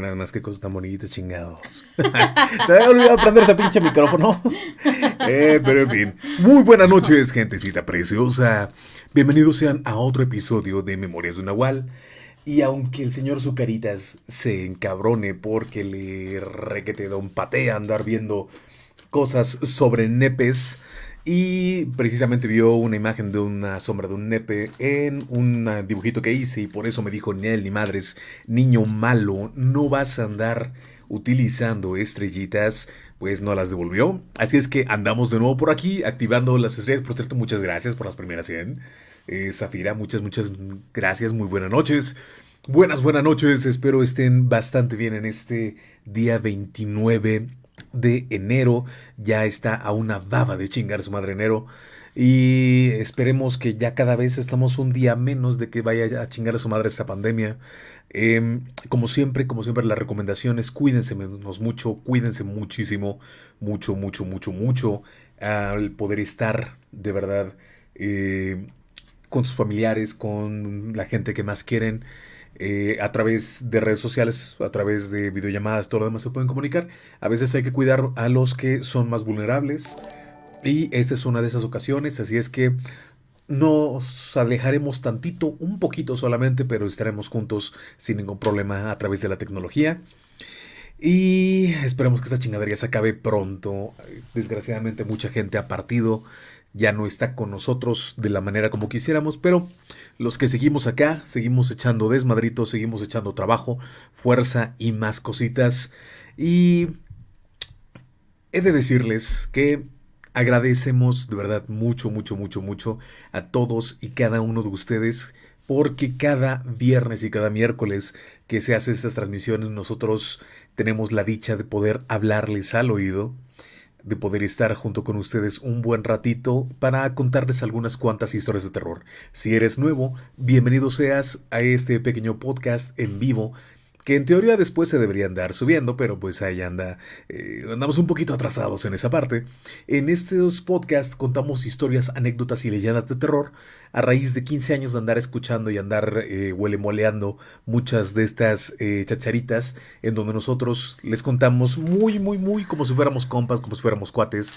Nada más qué cosas tan bonitas, chingados. Se había olvidado prender ese pinche micrófono. Eh, pero en fin. Muy buenas noches, gentecita preciosa. Bienvenidos sean a otro episodio de Memorias de Nahual. Y aunque el señor Zucaritas se encabrone porque le requete da un patea andar viendo cosas sobre nepes, y precisamente vio una imagen de una sombra de un nepe en un dibujito que hice y por eso me dijo, ni él ni madres, niño malo, no vas a andar utilizando estrellitas, pues no las devolvió. Así es que andamos de nuevo por aquí activando las estrellas. Por cierto, muchas gracias por las primeras 100. Eh, Zafira, muchas, muchas gracias, muy buenas noches. Buenas, buenas noches, espero estén bastante bien en este día 29 de enero. Ya está a una baba de chingar su madre enero. Y esperemos que ya cada vez estamos un día menos de que vaya a chingar a su madre esta pandemia. Em, como siempre, como siempre, las recomendaciones, cuídense menos mucho, cuídense muchísimo, mucho, mucho, mucho, mucho, al poder estar de verdad eh, con sus familiares, con la gente que más quieren. Eh, a través de redes sociales, a través de videollamadas, todo lo demás se pueden comunicar. A veces hay que cuidar a los que son más vulnerables y esta es una de esas ocasiones, así es que nos alejaremos tantito, un poquito solamente, pero estaremos juntos sin ningún problema a través de la tecnología. Y esperemos que esta chingadería se acabe pronto. Desgraciadamente mucha gente ha partido ya no está con nosotros de la manera como quisiéramos, pero los que seguimos acá, seguimos echando desmadritos, seguimos echando trabajo, fuerza y más cositas. Y he de decirles que agradecemos de verdad mucho, mucho, mucho, mucho a todos y cada uno de ustedes porque cada viernes y cada miércoles que se hace estas transmisiones nosotros tenemos la dicha de poder hablarles al oído de poder estar junto con ustedes un buen ratito para contarles algunas cuantas historias de terror. Si eres nuevo, bienvenido seas a este pequeño podcast en vivo que en teoría después se debería andar subiendo, pero pues ahí anda, eh, andamos un poquito atrasados en esa parte. En estos podcasts contamos historias, anécdotas y leyendas de terror a raíz de 15 años de andar escuchando y andar eh, huelemoleando muchas de estas eh, chacharitas en donde nosotros les contamos muy, muy, muy como si fuéramos compas, como si fuéramos cuates,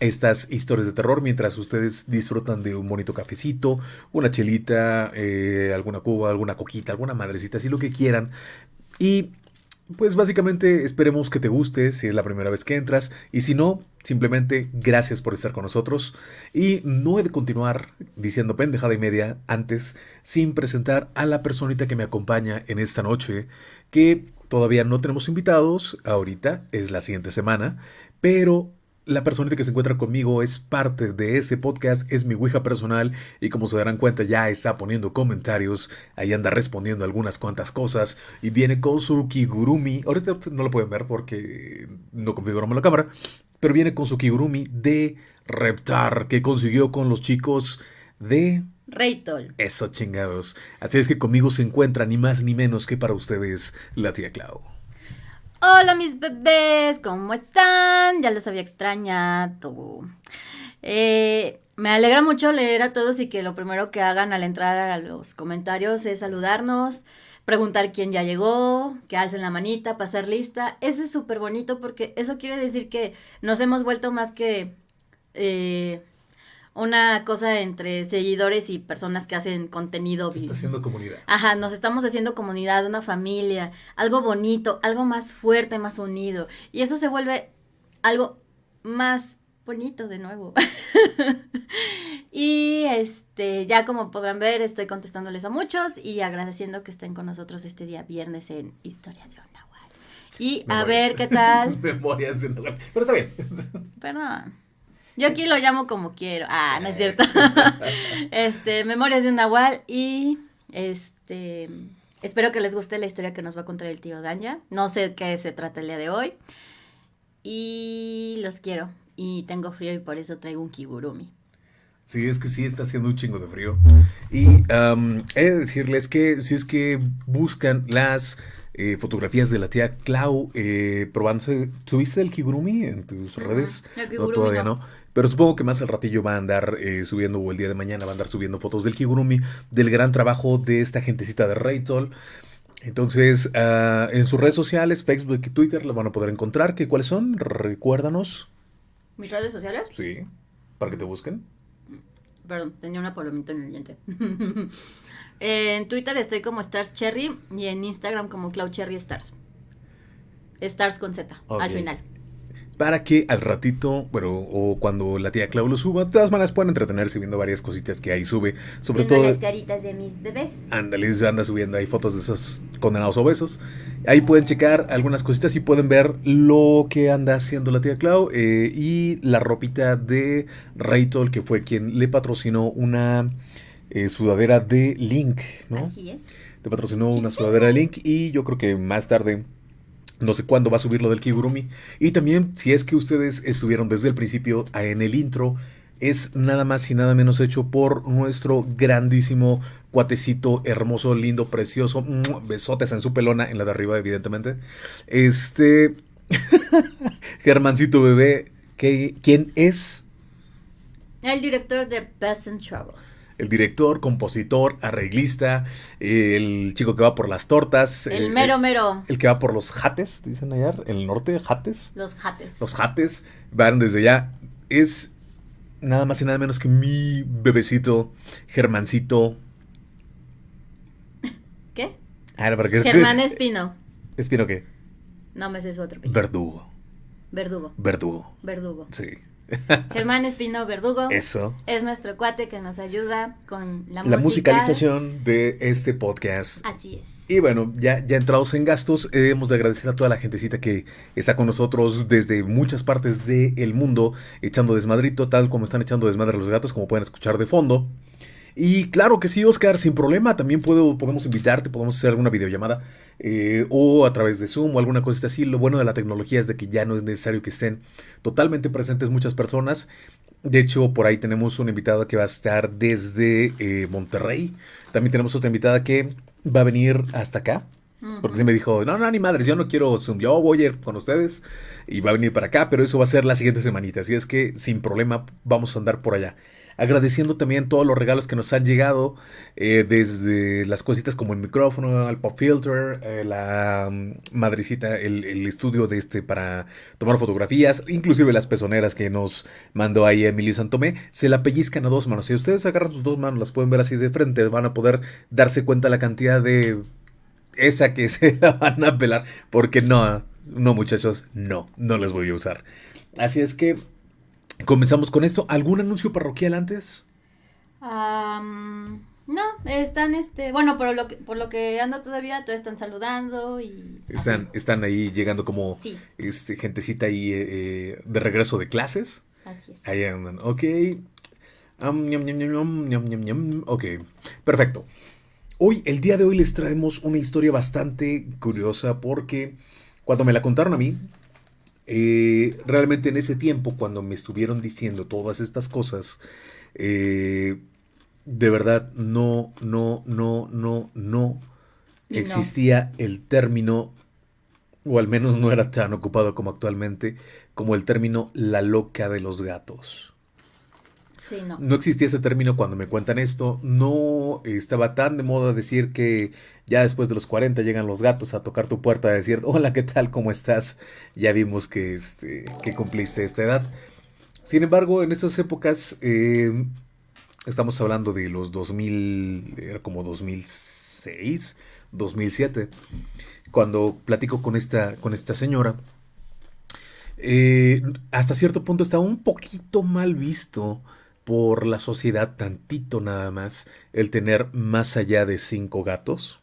estas historias de terror mientras ustedes disfrutan de un bonito cafecito, una chelita, eh, alguna cuba, alguna coquita, alguna madrecita, así lo que quieran. Y pues básicamente esperemos que te guste si es la primera vez que entras y si no, simplemente gracias por estar con nosotros. Y no he de continuar diciendo pendejada y media antes sin presentar a la personita que me acompaña en esta noche que todavía no tenemos invitados, ahorita es la siguiente semana, pero la persona que se encuentra conmigo es parte de este podcast, es mi Ouija personal y como se darán cuenta ya está poniendo comentarios, ahí anda respondiendo algunas cuantas cosas y viene con su Kigurumi, ahorita no lo pueden ver porque no configuramos la cámara, pero viene con su Kigurumi de Reptar que consiguió con los chicos de... Raytol. Eso chingados. Así es que conmigo se encuentra ni más ni menos que para ustedes la tía Clau. Hola mis bebés, ¿cómo están? Ya los había extrañado. Eh, me alegra mucho leer a todos y que lo primero que hagan al entrar a los comentarios es saludarnos, preguntar quién ya llegó, que hacen la manita, pasar lista. Eso es súper bonito porque eso quiere decir que nos hemos vuelto más que eh, una cosa entre seguidores y personas que hacen contenido. Se está haciendo comunidad. Ajá, nos estamos haciendo comunidad, una familia, algo bonito, algo más fuerte, más unido. Y eso se vuelve algo más bonito de nuevo. y este, ya como podrán ver, estoy contestándoles a muchos y agradeciendo que estén con nosotros este día viernes en Historias de un Y a ver qué tal. Memorias de un Pero está bien. Perdón. Yo aquí lo llamo como quiero. Ah, no es cierto. este, Memorias de un Nahual y este espero que les guste la historia que nos va a contar el tío Danya. No sé qué se trata el día de hoy. Y los quiero. Y tengo frío y por eso traigo un kigurumi. Sí, es que sí está haciendo un chingo de frío. Y he de decirles que si es que buscan las eh, fotografías de la tía Clau eh, probándose. ¿Subiste el kigurumi en tus redes? no, todavía no. Pero supongo que más al ratillo va a andar eh, subiendo, o el día de mañana va a andar subiendo fotos del Kigurumi, del gran trabajo de esta gentecita de Raytol. Entonces, ah, en sus redes sociales, Facebook y Twitter, lo van a poder encontrar. ¿Qué, ¿Cuáles son? Recuérdanos. ¿Mis redes sociales? Sí, para que te busquen. Perdón, tenía una palomita en el diente. en Twitter estoy como Stars Cherry y en Instagram como Cloud Cherry Stars. Stars con Z, al final. Para que al ratito, bueno, o cuando la tía Clau lo suba, de todas maneras pueden entretenerse viendo varias cositas que ahí sube. Sobre Viendo todo, las caritas de mis bebés. ándale, anda subiendo ahí fotos de esos condenados obesos. Ahí pueden checar algunas cositas y pueden ver lo que anda haciendo la tía Clau eh, y la ropita de Raytol, que fue quien le patrocinó una eh, sudadera de Link, ¿no? Así es. Te patrocinó una sudadera de Link y yo creo que más tarde, no sé cuándo va a subir lo del Kigurumi. Y también, si es que ustedes estuvieron desde el principio en el intro, es nada más y nada menos hecho por nuestro grandísimo cuatecito, hermoso, lindo, precioso. Besotes en su pelona, en la de arriba, evidentemente. Este. Germancito bebé, que, ¿quién es? El director de Best in Trouble. El director, compositor, arreglista, el chico que va por las tortas. El eh, mero mero. El que va por los jates, dicen allá, en el norte, jates. Los jates. Los jates van desde allá. Es nada más y nada menos que mi bebecito, Germancito. ¿Qué? Ah. Germán Espino. ¿Espino qué? No me sé su otro apellido. Verdugo. Verdugo. Verdugo. Verdugo. Sí. Germán Espino Verdugo. Eso. Es nuestro cuate que nos ayuda con la, La musicalización de este podcast. Así es. Y bueno, ya, ya entrados en gastos, eh, hemos de agradecer a toda la gentecita que está con nosotros desde muchas partes del mundo, echando desmadrito, tal como están echando desmadre los gatos, como pueden escuchar de fondo. Y claro que sí, Oscar, sin problema, también puedo, podemos invitarte, podemos hacer alguna videollamada eh, o a través de Zoom o alguna cosa así. Lo bueno de la tecnología es de que ya no es necesario que estén totalmente presentes muchas personas. De hecho, por ahí tenemos una invitada que va a estar desde eh, Monterrey. También tenemos otra invitada que va a venir hasta acá. Porque se me dijo, no, no, ni madres, yo no quiero Zoom, yo voy a ir con ustedes y va a venir para acá, pero eso va a ser la siguiente semanita. Así es que sin problema vamos a andar por allá. Agradeciendo también todos los regalos que nos han llegado, eh, desde las cositas como el micrófono, el pop filter, eh, la mm, madrecita, el, estudio de este para tomar fotografías, inclusive las pezoneras que nos mandó ahí Emilio Santomé, se la pellizcan a dos manos. Si ustedes agarran sus dos manos, las pueden ver así de frente, van a poder darse cuenta la cantidad de esa que se la van a pelar, porque no, no muchachos, no, no les voy a usar. Así es que comenzamos con esto. ¿Algún anuncio parroquial antes? No, están este, bueno, por lo que, por lo que ando todavía, todos están saludando y Están, así. están ahí llegando como Sí. este, gentecita ahí eh, eh, de regreso de clases. Así es. Ahí andan, ok. Ñam. Ok, perfecto. Hoy, el día de hoy les traemos una historia bastante curiosa porque cuando me la contaron a mí, eh, realmente en ese tiempo, cuando me estuvieron diciendo todas estas cosas, eh, de verdad no, no, no, no, no existía el término, o al menos no era tan ocupado como actualmente, como el término la loca de los gatos. No. Existía ese término cuando me cuentan esto. No estaba tan de moda decir que ya después de los 40 llegan los gatos a tocar tu puerta a decir, hola, ¿qué tal? ¿Cómo estás? Ya vimos que, este, que cumpliste esta edad. Sin embargo, en estas épocas, eh, estamos hablando de los 2000, era como 2006, 2007, cuando platico con esta, con esta señora. eh, hasta cierto punto estaba un poquito mal visto por la sociedad, tantito nada más, el tener más allá de cinco gatos.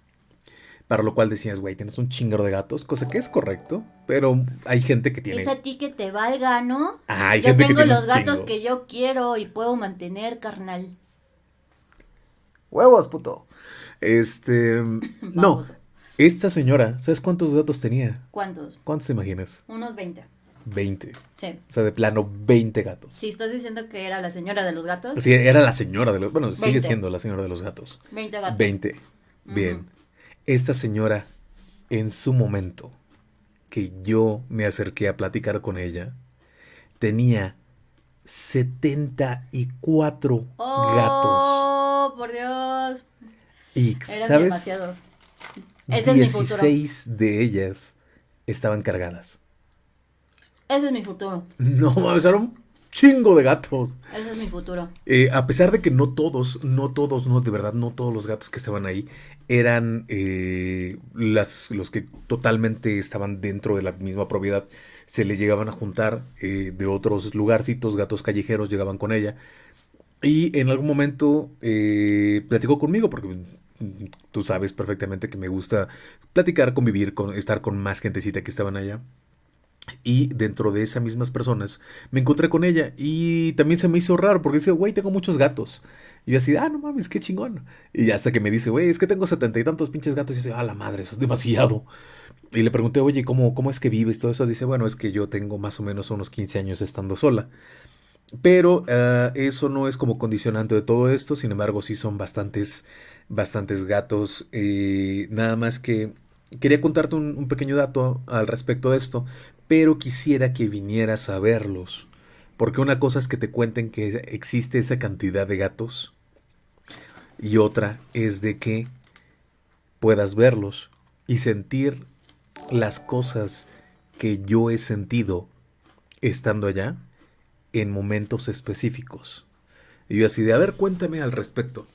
Para lo cual decías, güey, tienes un chingero de gatos, cosa que es correcto, pero hay gente que tiene... Es a ti que te valga, ¿no? Ah, hay yo gente que tengo tiene los un gatos chingo. que yo quiero y puedo mantener, carnal. Huevos, puto. Este... no, esta señora, ¿sabes cuántos gatos tenía? ¿Cuántos? ¿Cuántos te imaginas? Unos 20. 20. Sí. O sea, de plano, 20 gatos. Si estás diciendo que era la señora de los gatos, Sí, era la señora de los... Bueno, sigue 20. siendo la señora de los gatos. 20 gatos. 20. Bien. Ujú. Esta señora, en su momento, que yo me acerqué a platicar con ella, tenía 74 gatos. Oh, por Dios. Y, Eran ¿sabes? demasiados. Ese es mi. 16 de ellas estaban cargadas. Ese es mi futuro. No mames, era un chingo de gatos. Ese es mi futuro. Eh, a pesar de que no todos, no todos, no, de verdad, no todos los gatos que estaban ahí eran eh, las, los que totalmente estaban dentro de la misma propiedad. Se le llegaban a juntar eh, de otros lugarcitos, gatos callejeros llegaban con ella. Y en algún momento eh, platicó conmigo, porque mm, tú sabes perfectamente que me gusta platicar, convivir, con, estar con más gentecita que estaban allá. Y dentro de esas mismas personas me encontré con ella y también se me hizo raro porque dice, güey, tengo muchos gatos. Y yo así, ah, no mames, qué chingón. Y hasta que me dice, güey, es que tengo setenta y tantos pinches gatos. Y yo así, ah, la madre, eso es demasiado. Y le pregunté, oye, ¿cómo, ¿cómo es que vives todo eso? Dice, bueno, es que yo tengo más o menos unos 15 años estando sola. Pero uh, eso no es como condicionante de todo esto, sin embargo sí son bastantes, bastantes gatos. Eh, nada más que quería contarte un, pequeño dato al respecto de esto, pero quisiera que vinieras a verlos. Porque una cosa es que te cuenten que existe esa cantidad de gatos y otra es de que puedas verlos y sentir las cosas que yo he sentido estando allá en momentos específicos. Y yo así de, a ver, cuéntame al respecto.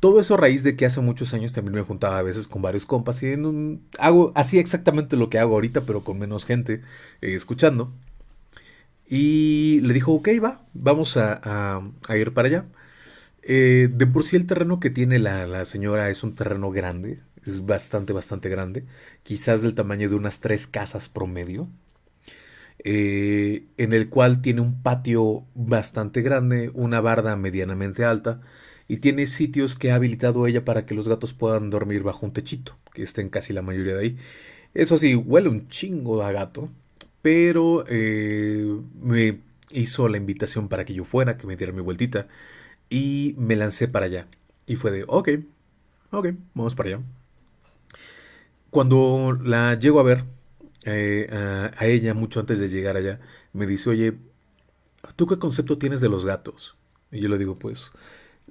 Todo eso a raíz de que hace muchos años también me juntaba a veces con varios compas y un, hago así exactamente lo que hago ahorita, pero con menos gente eh, escuchando. Y le dijo, ok, va, vamos a, ir para allá. Eh, de por sí el terreno que tiene la, la, señora es un terreno grande, es bastante, bastante grande, quizás del tamaño de unas tres casas promedio, eh, en el cual tiene un patio bastante grande, una barda medianamente alta, y tiene sitios que ha habilitado ella para que los gatos puedan dormir bajo un techito, que estén casi la mayoría de ahí. Eso sí, huele un chingo a gato, pero eh, me hizo la invitación para que yo fuera, que me diera mi vueltita y me lancé para allá. Y fue de, ok, ok, vamos para allá. Cuando la llego a ver, eh, a, a, ella, mucho antes de llegar allá, me dice, oye, ¿tú qué concepto tienes de los gatos? Y yo le digo, pues,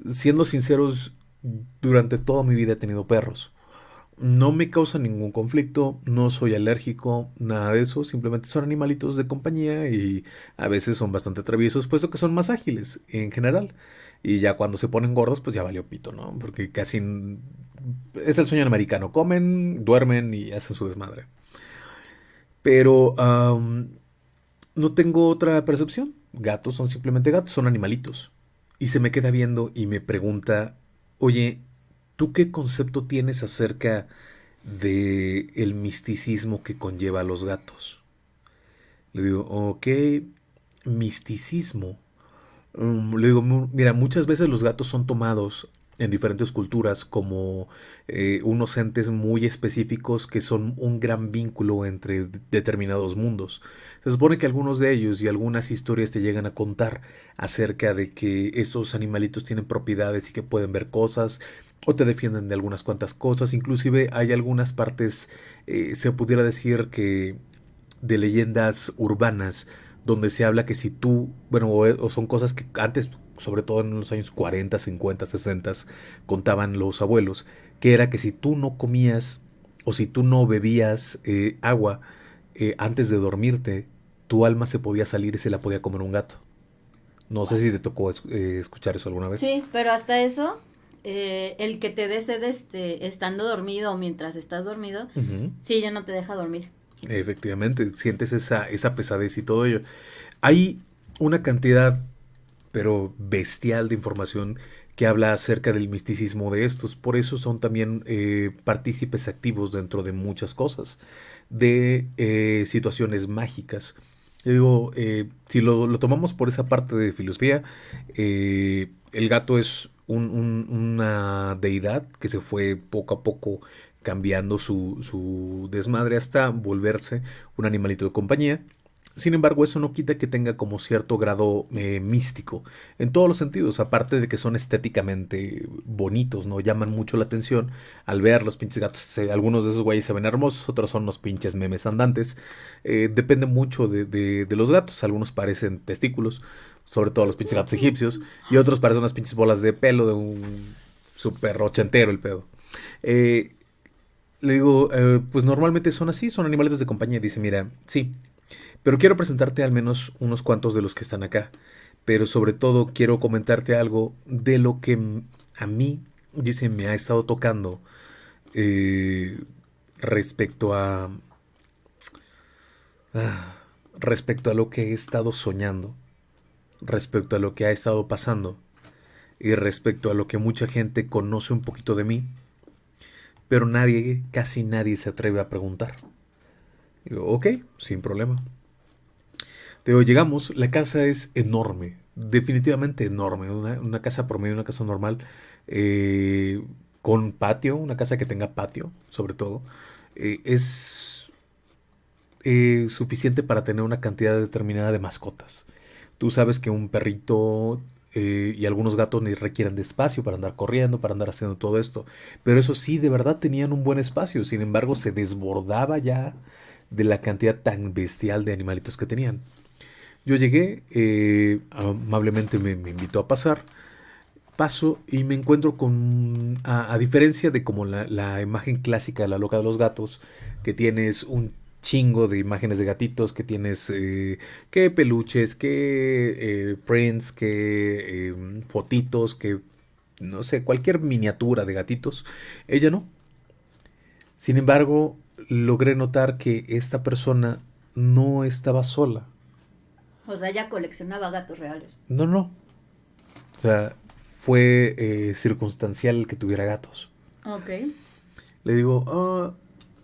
siendo sinceros, durante toda mi vida he tenido perros. No me causa ningún conflicto, no soy alérgico, nada de eso, simplemente son animalitos de compañía y a veces son bastante traviesos, puesto que son más ágiles en general. Y ya cuando se ponen gordos, pues ya valió pito, ¿no? Porque casi es el sueño americano. Comen, duermen y hacen su desmadre. Pero no tengo otra percepción. Gatos son simplemente gatos, son animalitos. Y se me queda viendo y me pregunta, oye, ¿tú qué concepto tienes acerca de el misticismo que conlleva a los gatos? Le digo, ok, misticismo. Um, le digo, mira, muchas veces los gatos son tomados en diferentes culturas como eh, unos entes muy específicos que son un gran vínculo entre determinados mundos. Se supone que algunos de ellos y algunas historias te llegan a contar acerca de que esos animalitos tienen propiedades y que pueden ver cosas o te defienden de algunas cuantas cosas. Inclusive hay algunas partes, eh, se pudiera decir que de leyendas urbanas donde se habla que si tú, bueno, o, son cosas que antes, sobre todo en los años 40, 50, 60, contaban los abuelos, que era que si tú no comías o si tú no bebías eh, agua eh, antes de dormirte, tu alma se podía salir y se la podía comer un gato. No sé si te tocó eh, escuchar eso alguna vez. Sí, pero hasta eso, el que te dé sed este, estando dormido o mientras estás dormido, uh -huh. sí, ya no te deja dormir. Efectivamente, sientes esa, esa pesadez y todo ello. Hay una cantidad, pero bestial de información que habla acerca del misticismo de estos. Por eso son también eh, partícipes activos dentro de muchas cosas, de eh, situaciones mágicas. Digo, eh, si lo, tomamos por esa parte de filosofía, el gato es un, un, una deidad que se fue poco a poco cambiando su, desmadre hasta volverse un animalito de compañía. Sin embargo, eso no quita que tenga como cierto grado eh, místico, en todos los sentidos, aparte de que son estéticamente bonitos, ¿no? Llaman mucho la atención al ver los pinches gatos. Algunos de esos güeyes se ven hermosos, otros son los pinches memes andantes. Eh, depende mucho de, de, los gatos, algunos parecen testículos, sobre todo los pinches gatos egipcios, y otros parecen unas pinches bolas de pelo de un super ochentero el pedo. Eh, le digo, pues normalmente son así, son animales de compañía. Dice, mira, sí, pero quiero presentarte al menos unos cuantos de los que están acá. Pero sobre todo quiero comentarte algo de lo que a mí, dice, me ha estado tocando eh, respecto a... Ah, respecto a lo que he estado soñando, respecto a lo que ha estado pasando y respecto a lo que mucha gente conoce un poquito de mí, pero nadie, casi nadie se atreve a preguntar. Ok, sin problema. Llegamos, la casa es enorme, definitivamente enorme, una, casa promedio, una casa normal, eh, con patio, una casa que tenga patio, sobre todo. Eh, es eh, suficiente para tener una cantidad determinada de mascotas. Tú sabes que un perrito eh, y algunos gatos requieren de espacio para andar corriendo, para andar haciendo todo esto. Pero eso sí, de verdad tenían un buen espacio. Sin embargo, se desbordaba ya de la cantidad tan bestial de animalitos que tenían. Yo llegué, eh, amablemente me, invitó a pasar. Paso y me encuentro con, a, diferencia de como la, imagen clásica de la loca de los gatos, que tienes un chingo de imágenes de gatitos, que tienes eh, que peluches, que eh, prints, que em, fotitos, que no sé, cualquier miniatura de gatitos. Ella no. Sin embargo, logré notar que esta persona no estaba sola. O sea, ella coleccionaba gatos reales. No, no. O sea, fue eh, circunstancial que tuviera gatos. Ok. Le digo, ah,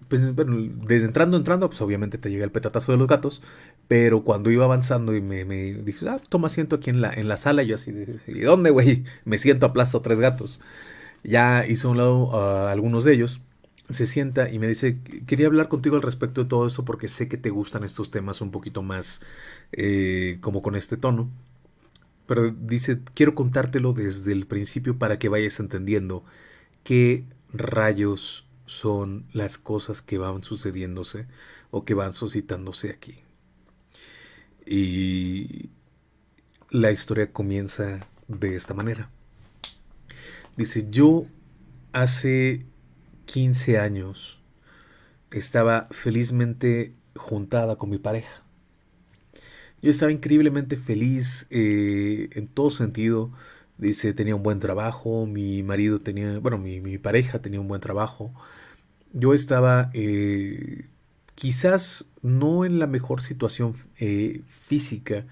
pues, bueno, desde entrando, entrando, pues obviamente te llega el petatazo de los gatos, pero cuando iba avanzando y me, me dije, ah, toma asiento aquí en la, en la sala, y yo así, ¿y dónde, güey? Me siento, aplasto tres gatos. Ya hizo a un lado a algunos de ellos, se sienta y me dice, quería hablar contigo al respecto de todo esto porque sé que te gustan estos temas un poquito más eh, como con este tono. Pero dice, quiero contártelo desde el principio para que vayas entendiendo qué rayos son las cosas que van sucediéndose o que van suscitándose aquí. Y la historia comienza de esta manera. Dice, yo hace 15 años estaba felizmente juntada con mi pareja. Yo estaba increíblemente feliz eh, en todo sentido. Dice, tenía un buen trabajo, mi marido tenía, bueno, mi, mi pareja tenía un buen trabajo yo estaba eh, quizás no en la mejor situación eh, física.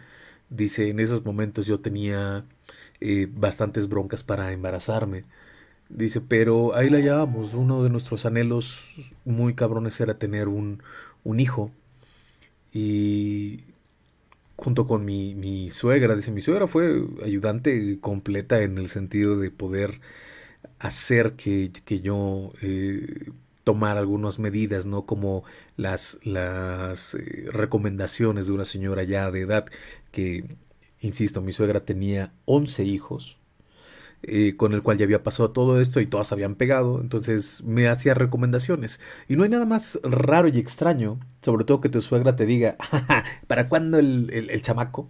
Dice, en esos momentos yo tenía bastantes broncas para embarazarme. Dice, pero ahí la llevamos. Uno de nuestros anhelos muy cabrones era tener un, un hijo. Y junto con mi, mi, suegra, dice, mi suegra fue ayudante completa en el sentido de poder hacer que, que yo tomar algunas medidas, ¿no? Como las, las eh, recomendaciones de una señora ya de edad que, insisto, mi suegra tenía 11 hijos, eh, con el cual ya había pasado todo esto y todas habían pegado, entonces me hacía recomendaciones. Y no hay nada más raro y extraño, sobre todo que tu suegra te diga, ¿para cuándo el, el chamaco?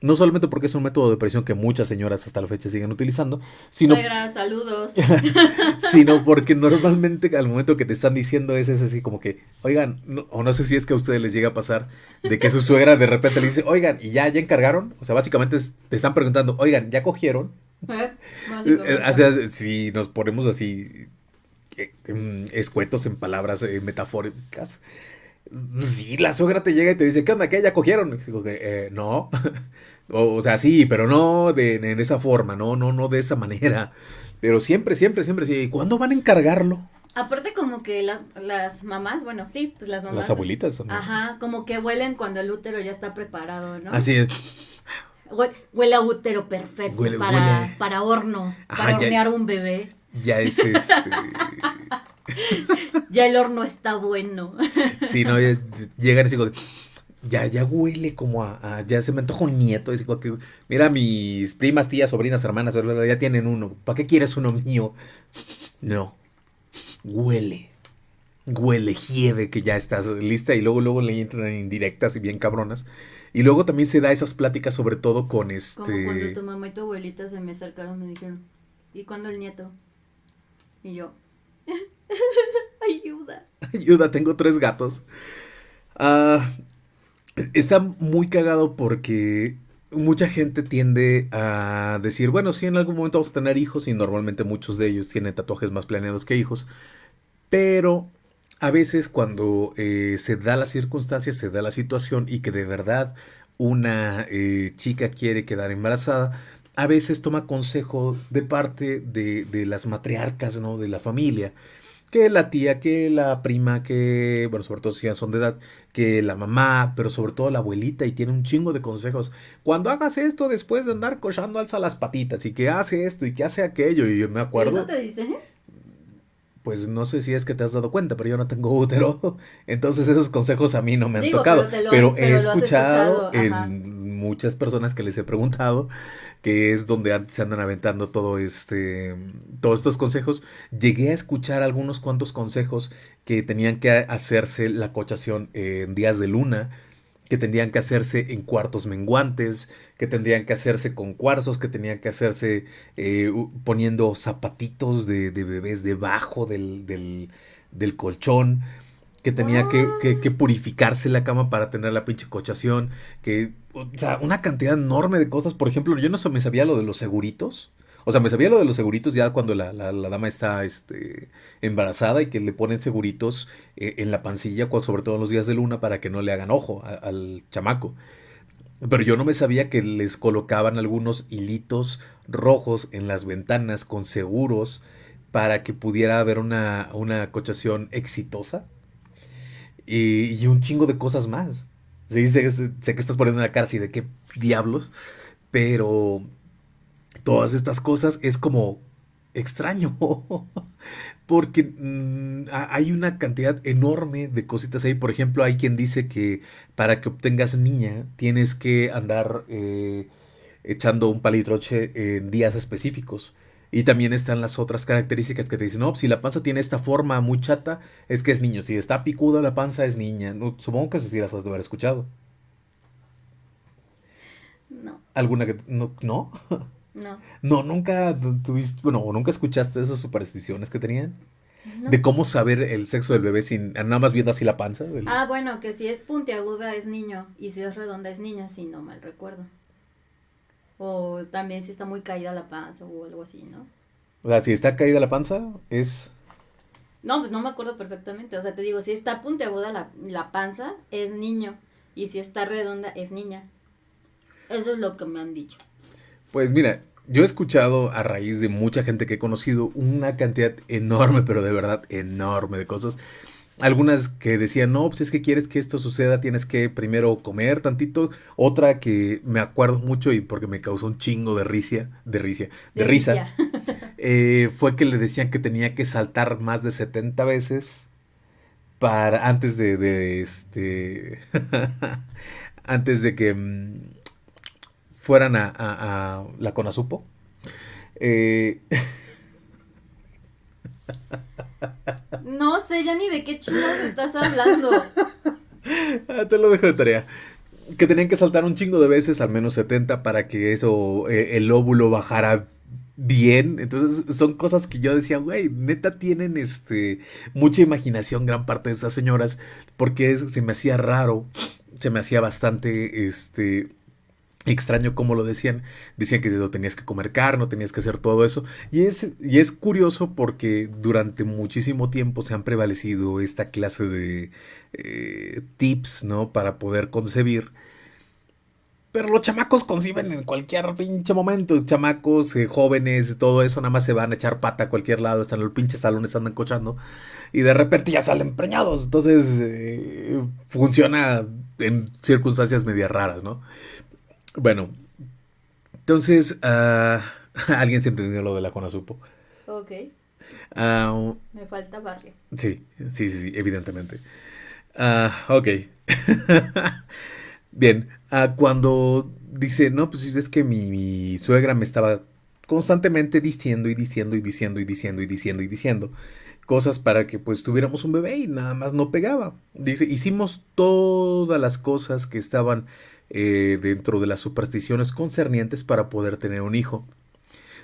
No solamente porque es un método de presión que muchas señoras hasta la fecha siguen utilizando, sino, Suegra, saludos. sino porque normalmente al momento que te están diciendo eso es así como que, oigan, o no sé si es que a ustedes les llega a pasar de que su suegra de repente le dice, oigan, ¿y ya, ya encargaron? O sea, básicamente te están preguntando, oigan, ¿ya cogieron? ¿Eh? O sea, si nos ponemos así eh, mm, escuetos en palabras eh, metafóricas, Sí, la suegra te llega y te dice, ¿qué onda? ¿Qué? ¿Ya cogieron? Y digo que, eh, no. o, sea, sí, pero no de, en esa forma, no, no, no de esa manera. Pero siempre, siempre, siempre, sí. ¿Cuándo van a encargarlo? Aparte como que las, las mamás, bueno, sí, pues las mamás. Las abuelitas también. Ajá, como que huelen cuando el útero ya está preparado, ¿no? Así es. Huele, a útero perfecto para, para horno, para hornear un bebé. Ya es este... ya el horno está bueno. sí, no, llegan y digo, ya, ya huele como a, ya se me antoja un nieto. Y que, mira, mis primas, tías, sobrinas, hermanas, ya tienen uno. ¿Para qué quieres uno mío? No, huele. Huele, hiede que ya estás lista y luego, luego le entran indirectas y bien cabronas. Y luego también se da esas pláticas sobre todo con este... Como cuando tu mamá y tu abuelita se me acercaron y me dijeron, ¿y cuándo el nieto? Y yo, Ayuda. Ayuda, tengo tres gatos. Ah, está muy cagado porque mucha gente tiende a decir, bueno, sí, en algún momento vamos a tener hijos y normalmente muchos de ellos tienen tatuajes más planeados que hijos, pero a veces cuando eh, se da la circunstancia, se da la situación y que de verdad una eh, chica quiere quedar embarazada, a veces toma consejo de parte de, de las matriarcas, ¿no? De la familia que la tía, que la prima, que, bueno, sobre todo si ya son de edad, que la mamá, pero sobre todo la abuelita y tiene un chingo de consejos. Cuando hagas esto después de andar cochando, alza las patitas y que hace esto y que hace aquello y yo me acuerdo. ¿Eso te dice? Pues no sé si es que te has dado cuenta, pero yo no tengo útero. Entonces esos consejos a mí no me han tocado. Pero, he escuchado, en muchas personas que les he preguntado que es donde se andan aventando todo este, todos estos consejos. Llegué a escuchar algunos cuantos consejos que tenían que hacerse la cochación en días de luna, que tendrían que hacerse en cuartos menguantes, que tendrían que hacerse con cuarzos, que tenían que hacerse eh, poniendo zapatitos de, bebés debajo del, del, colchón que tenía que, que, purificarse la cama para tener la pinche cochación, que, o sea, una cantidad enorme de cosas. Por ejemplo, yo no me sabía lo de los seguritos. O sea, me sabía lo de los seguritos ya cuando la, la, dama está este, embarazada y que le ponen seguritos eh, en la pancilla, sobre todo en los días de luna, para que no le hagan ojo al chamaco. Pero yo no me sabía que les colocaban algunos hilitos rojos en las ventanas con seguros para que pudiera haber una, una cochación exitosa y, un chingo de cosas más. Sí, sé, que estás poniendo la cara así de qué diablos, pero todas estas cosas es como extraño, porque mm, hay una cantidad enorme de cositas ahí. Por ejemplo, hay quien dice que para que obtengas niña tienes que andar eh, echando un palitroche en días específicos. Y también están las otras características que te dicen, no, si la panza tiene esta forma muy chata, es que es niño. Si está picuda la panza, es niña. supongo que eso sí las has de haber escuchado. No. ¿Alguna que no? ¿No? No. No, nunca tuviste, bueno, nunca escuchaste esas supersticiones que tenían. De cómo saber el sexo del bebé sin nada más viendo así la panza. Ah, bueno, que si es puntiaguda es niño y si es redonda es niña, si no mal recuerdo. O también si está muy caída la panza o algo así, ¿no? O sea, si está caída la panza, es... No, pues no me acuerdo perfectamente. O sea, te digo, si está puntiaguda la, la panza, es niño. Y si está redonda, es niña. Eso es lo que me han dicho. Pues mira, yo he escuchado a raíz de mucha gente que he conocido una cantidad enorme, pero de verdad enorme de cosas algunas que decían, no, pues es que quieres que esto suceda, tienes que primero comer tantito. Otra que me acuerdo mucho y porque me causó un chingo de risa, de risa, de, risa, eh, fue que le decían que tenía que saltar más de 70 veces para antes de, de este, antes de que mm, fueran a, a, a la Conasupo. Eh, No sé ya ni de qué chingados estás hablando. Ah, te lo dejo de tarea. Que tenían que saltar un chingo de veces, al menos 70, para que eso, eh, el óvulo bajara bien. Entonces, son cosas que yo decía, güey, neta tienen este mucha imaginación gran parte de esas señoras, porque se me hacía raro, se me hacía bastante este extraño como lo decían. Decían que no tenías que comer carne, tenías que hacer todo eso. Y es, y es curioso porque durante muchísimo tiempo se han prevalecido esta clase de eh, tips, ¿no? Para poder concebir. Pero los chamacos conciben en cualquier pinche momento. Chamacos, eh, jóvenes, todo eso, nada más se van a echar pata a cualquier lado. Están en los pinches salones, andan cochando. Y de repente ya salen preñados. Entonces, eh, funciona en circunstancias medias raras, ¿no? Bueno, entonces, uh, alguien se entendió lo de la Conasupo. Ok. Uh, Me falta barrio. Sí, sí, sí, sí evidentemente. Uh, ok. Bien, cuando dice, no, pues es que mi, mi, suegra me estaba constantemente diciendo y diciendo y diciendo y diciendo y diciendo y diciendo cosas para que pues tuviéramos un bebé y nada más no pegaba. Dice, hicimos todas las cosas que estaban eh, dentro de las supersticiones concernientes para poder tener un hijo.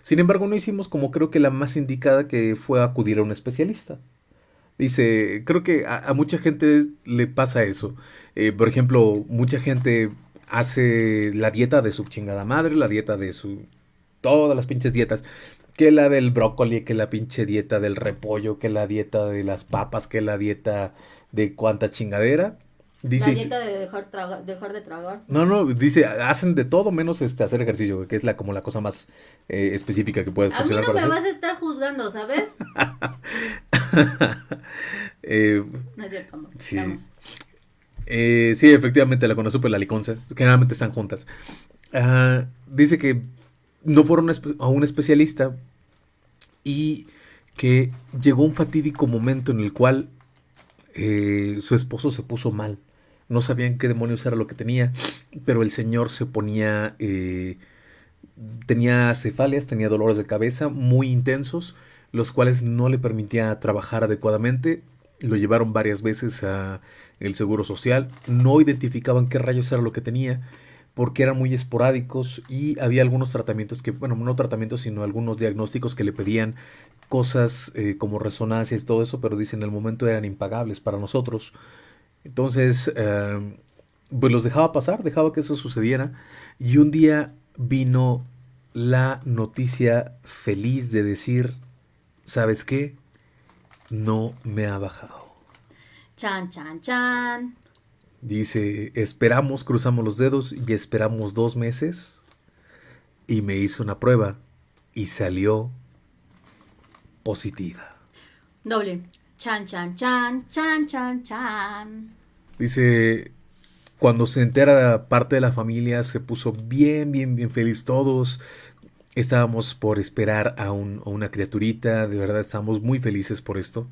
Sin embargo, no hicimos como creo que la más indicada que fue acudir a un especialista. Dice, creo que a, mucha gente le pasa eso. Eh, por ejemplo, mucha gente hace la dieta de su chingada madre, la dieta de su... Todas las pinches dietas. Que la del brócoli, que la pinche dieta del repollo, que la dieta de las papas, que la dieta de cuánta chingadera. Dice, la dieta de dejar, dejar, de tragar. No, no, dice, hacen de todo menos este hacer ejercicio, que es la como la cosa más eh, específica que puede funcionar. A mí no me vas a estar juzgando, ¿sabes? eh, no es cierto, amor. Sí. Eh, sí, efectivamente, la conoce por la liconza. Generalmente están juntas. Ah, dice que no fueron a un especialista y que llegó un fatídico momento en el cual eh, su esposo se puso mal. No sabían qué demonios era lo que tenía, pero el señor se ponía... Eh, tenía cefalias, tenía dolores de cabeza muy intensos, los cuales no le permitía trabajar adecuadamente. Lo llevaron varias veces a el Seguro Social, no identificaban qué rayos era lo que tenía porque eran muy esporádicos y había algunos tratamientos que, bueno, no tratamientos, sino algunos diagnósticos que le pedían cosas eh, como resonancias y todo eso, pero dicen en el momento eran impagables para nosotros. Entonces, eh, pues los dejaba pasar, dejaba que eso sucediera y un día vino la noticia feliz de decir, ¿sabes qué? No me ha bajado. Chan, chan, chan. Dice, esperamos, cruzamos los dedos y esperamos dos meses. Y me hizo una prueba y salió positiva. Doble. Chan, chan, chan, chan, chan, chan. Dice, cuando se entera parte de la familia, se puso bien, bien, bien feliz todos. Estábamos por esperar a, un, a una criaturita, de verdad estamos muy felices por esto.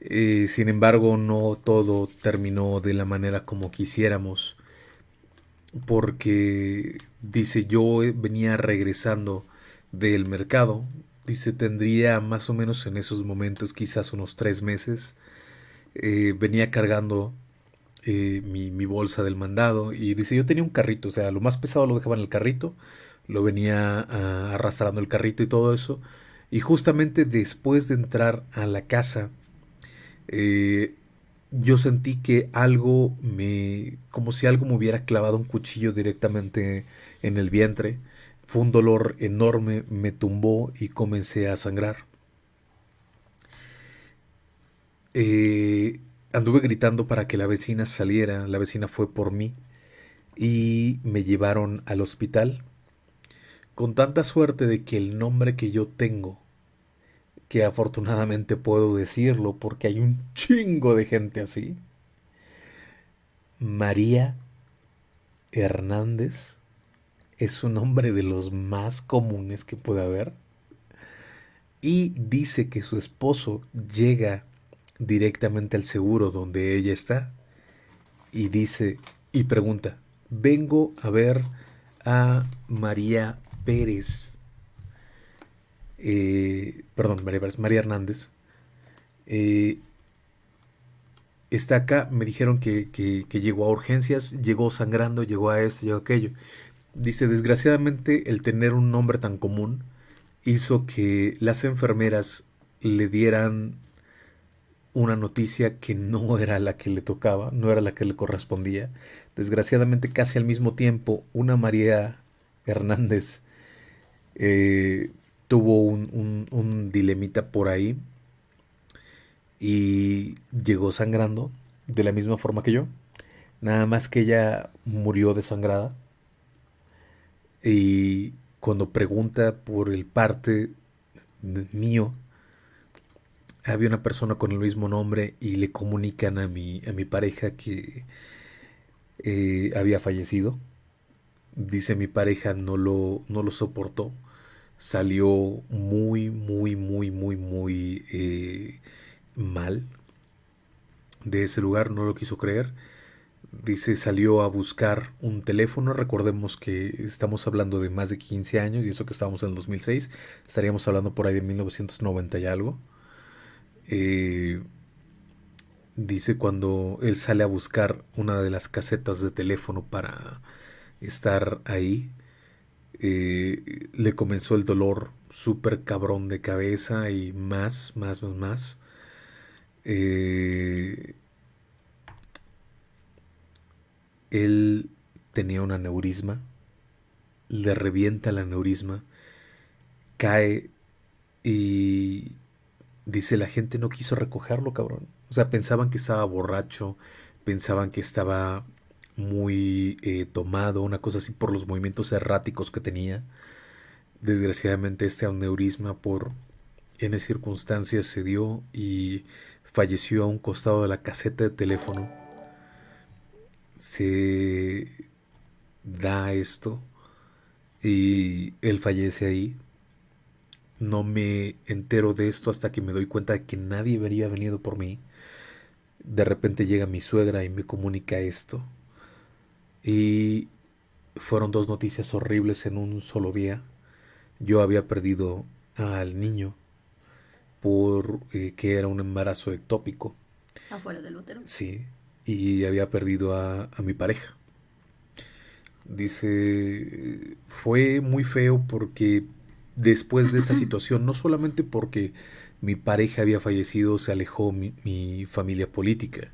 Eh, sin embargo, no todo terminó de la manera como quisiéramos. Porque, dice, yo venía regresando del mercado. Dice, tendría más o menos en esos momentos, quizás unos tres meses. Eh, venía cargando eh, mi, bolsa del mandado. Y dice, yo tenía un carrito, o sea, lo más pesado lo dejaba en el carrito. Lo venía ah, arrastrando el carrito y todo eso. Y justamente después de entrar a la casa, eh, yo sentí que algo me, como si algo me hubiera clavado un cuchillo directamente en el vientre. Fue un dolor enorme, me tumbó y comencé a sangrar. Eh, anduve gritando para que la vecina saliera, la vecina fue por mí y me llevaron al hospital con tanta suerte de que el nombre que yo tengo que afortunadamente puedo decirlo porque hay un chingo de gente así. María Hernández es un nombre de los más comunes que puede haber. Y dice que su esposo llega directamente al seguro donde ella está. Y dice y pregunta, vengo a ver a María Pérez eh, perdón, María, María Hernández, eh, está acá, me dijeron que, llegó a urgencias, llegó sangrando, llegó a esto, llegó a aquello. Dice, desgraciadamente el tener un nombre tan común hizo que las enfermeras le dieran una noticia que no era la que le tocaba, no era la que le correspondía. Desgraciadamente casi al mismo tiempo, una María Hernández eh, tuvo un, un, dilemita por ahí y llegó sangrando de la misma forma que yo. Nada más que ella murió desangrada. Y cuando pregunta por el parte mío, había una persona con el mismo nombre y le comunican a mi, a mi pareja que eh, había fallecido. Dice mi pareja no lo, no lo soportó salió muy, muy, muy, muy, muy eh, mal de ese lugar, no lo quiso creer. Dice, salió a buscar un teléfono. Recordemos que estamos hablando de más de 15 años y eso que estábamos en el 2006. Estaríamos hablando por ahí de 1990 y algo. Eh, dice cuando él sale a buscar una de las casetas de teléfono para estar ahí, eh, le comenzó el dolor súper cabrón de cabeza y más, más, más, más. Eh, él tenía un aneurisma, le revienta el aneurisma, cae y dice la gente no quiso recogerlo, cabrón. O sea, pensaban que estaba borracho, pensaban que estaba muy eh, tomado, una cosa así por los movimientos erráticos que tenía. Desgraciadamente este aneurisma por N circunstancias se dio y falleció a un costado de la caseta de teléfono. Se da esto y él fallece ahí. No me entero de esto hasta que me doy cuenta de que nadie habría venido por mí. De repente llega mi suegra y me comunica esto. Y fueron dos noticias horribles en un solo día. Yo había perdido al niño por eh, que era un embarazo ectópico. Afuera del útero. Sí, y había perdido a, a mi pareja. Dice, fue muy feo porque después de esta situación, no solamente porque mi pareja había fallecido, se alejó mi, mi familia política,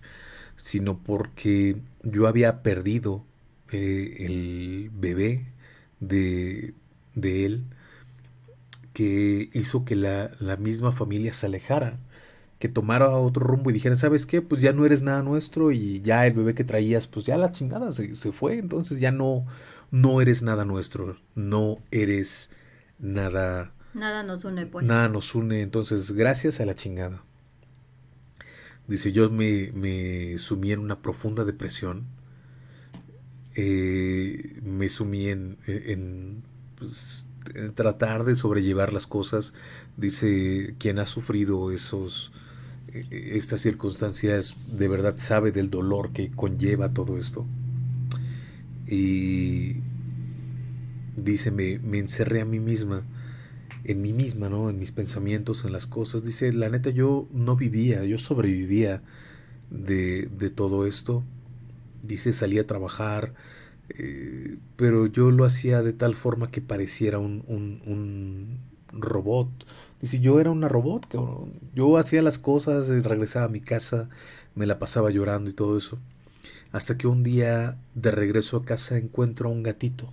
sino porque yo había perdido eh, el bebé de, de él que hizo que la, la, misma familia se alejara, que tomara otro rumbo y dijera, ¿sabes qué? Pues ya no eres nada nuestro y ya el bebé que traías, pues ya la chingada se, se fue, entonces ya no, no eres nada nuestro, no eres nada... Nada nos une, pues. Nada nos une, entonces gracias a la chingada. Dice, yo me, me sumí en una profunda depresión. Eh, me sumí en, en, pues, en, tratar de sobrellevar las cosas. Dice, quien ha sufrido esos, estas circunstancias de verdad sabe del dolor que conlleva todo esto. Y dice, me, me encerré a mí misma, en mí misma, ¿no? En mis pensamientos, en las cosas. Dice, la neta, yo no vivía, yo sobrevivía de, de todo esto. Dice, salí a trabajar, eh, pero yo lo hacía de tal forma que pareciera un, un, un robot. Dice, yo era una robot, cabrón. Yo hacía las cosas, regresaba a mi casa, me la pasaba llorando y todo eso. Hasta que un día, de regreso a casa, encuentro a un gatito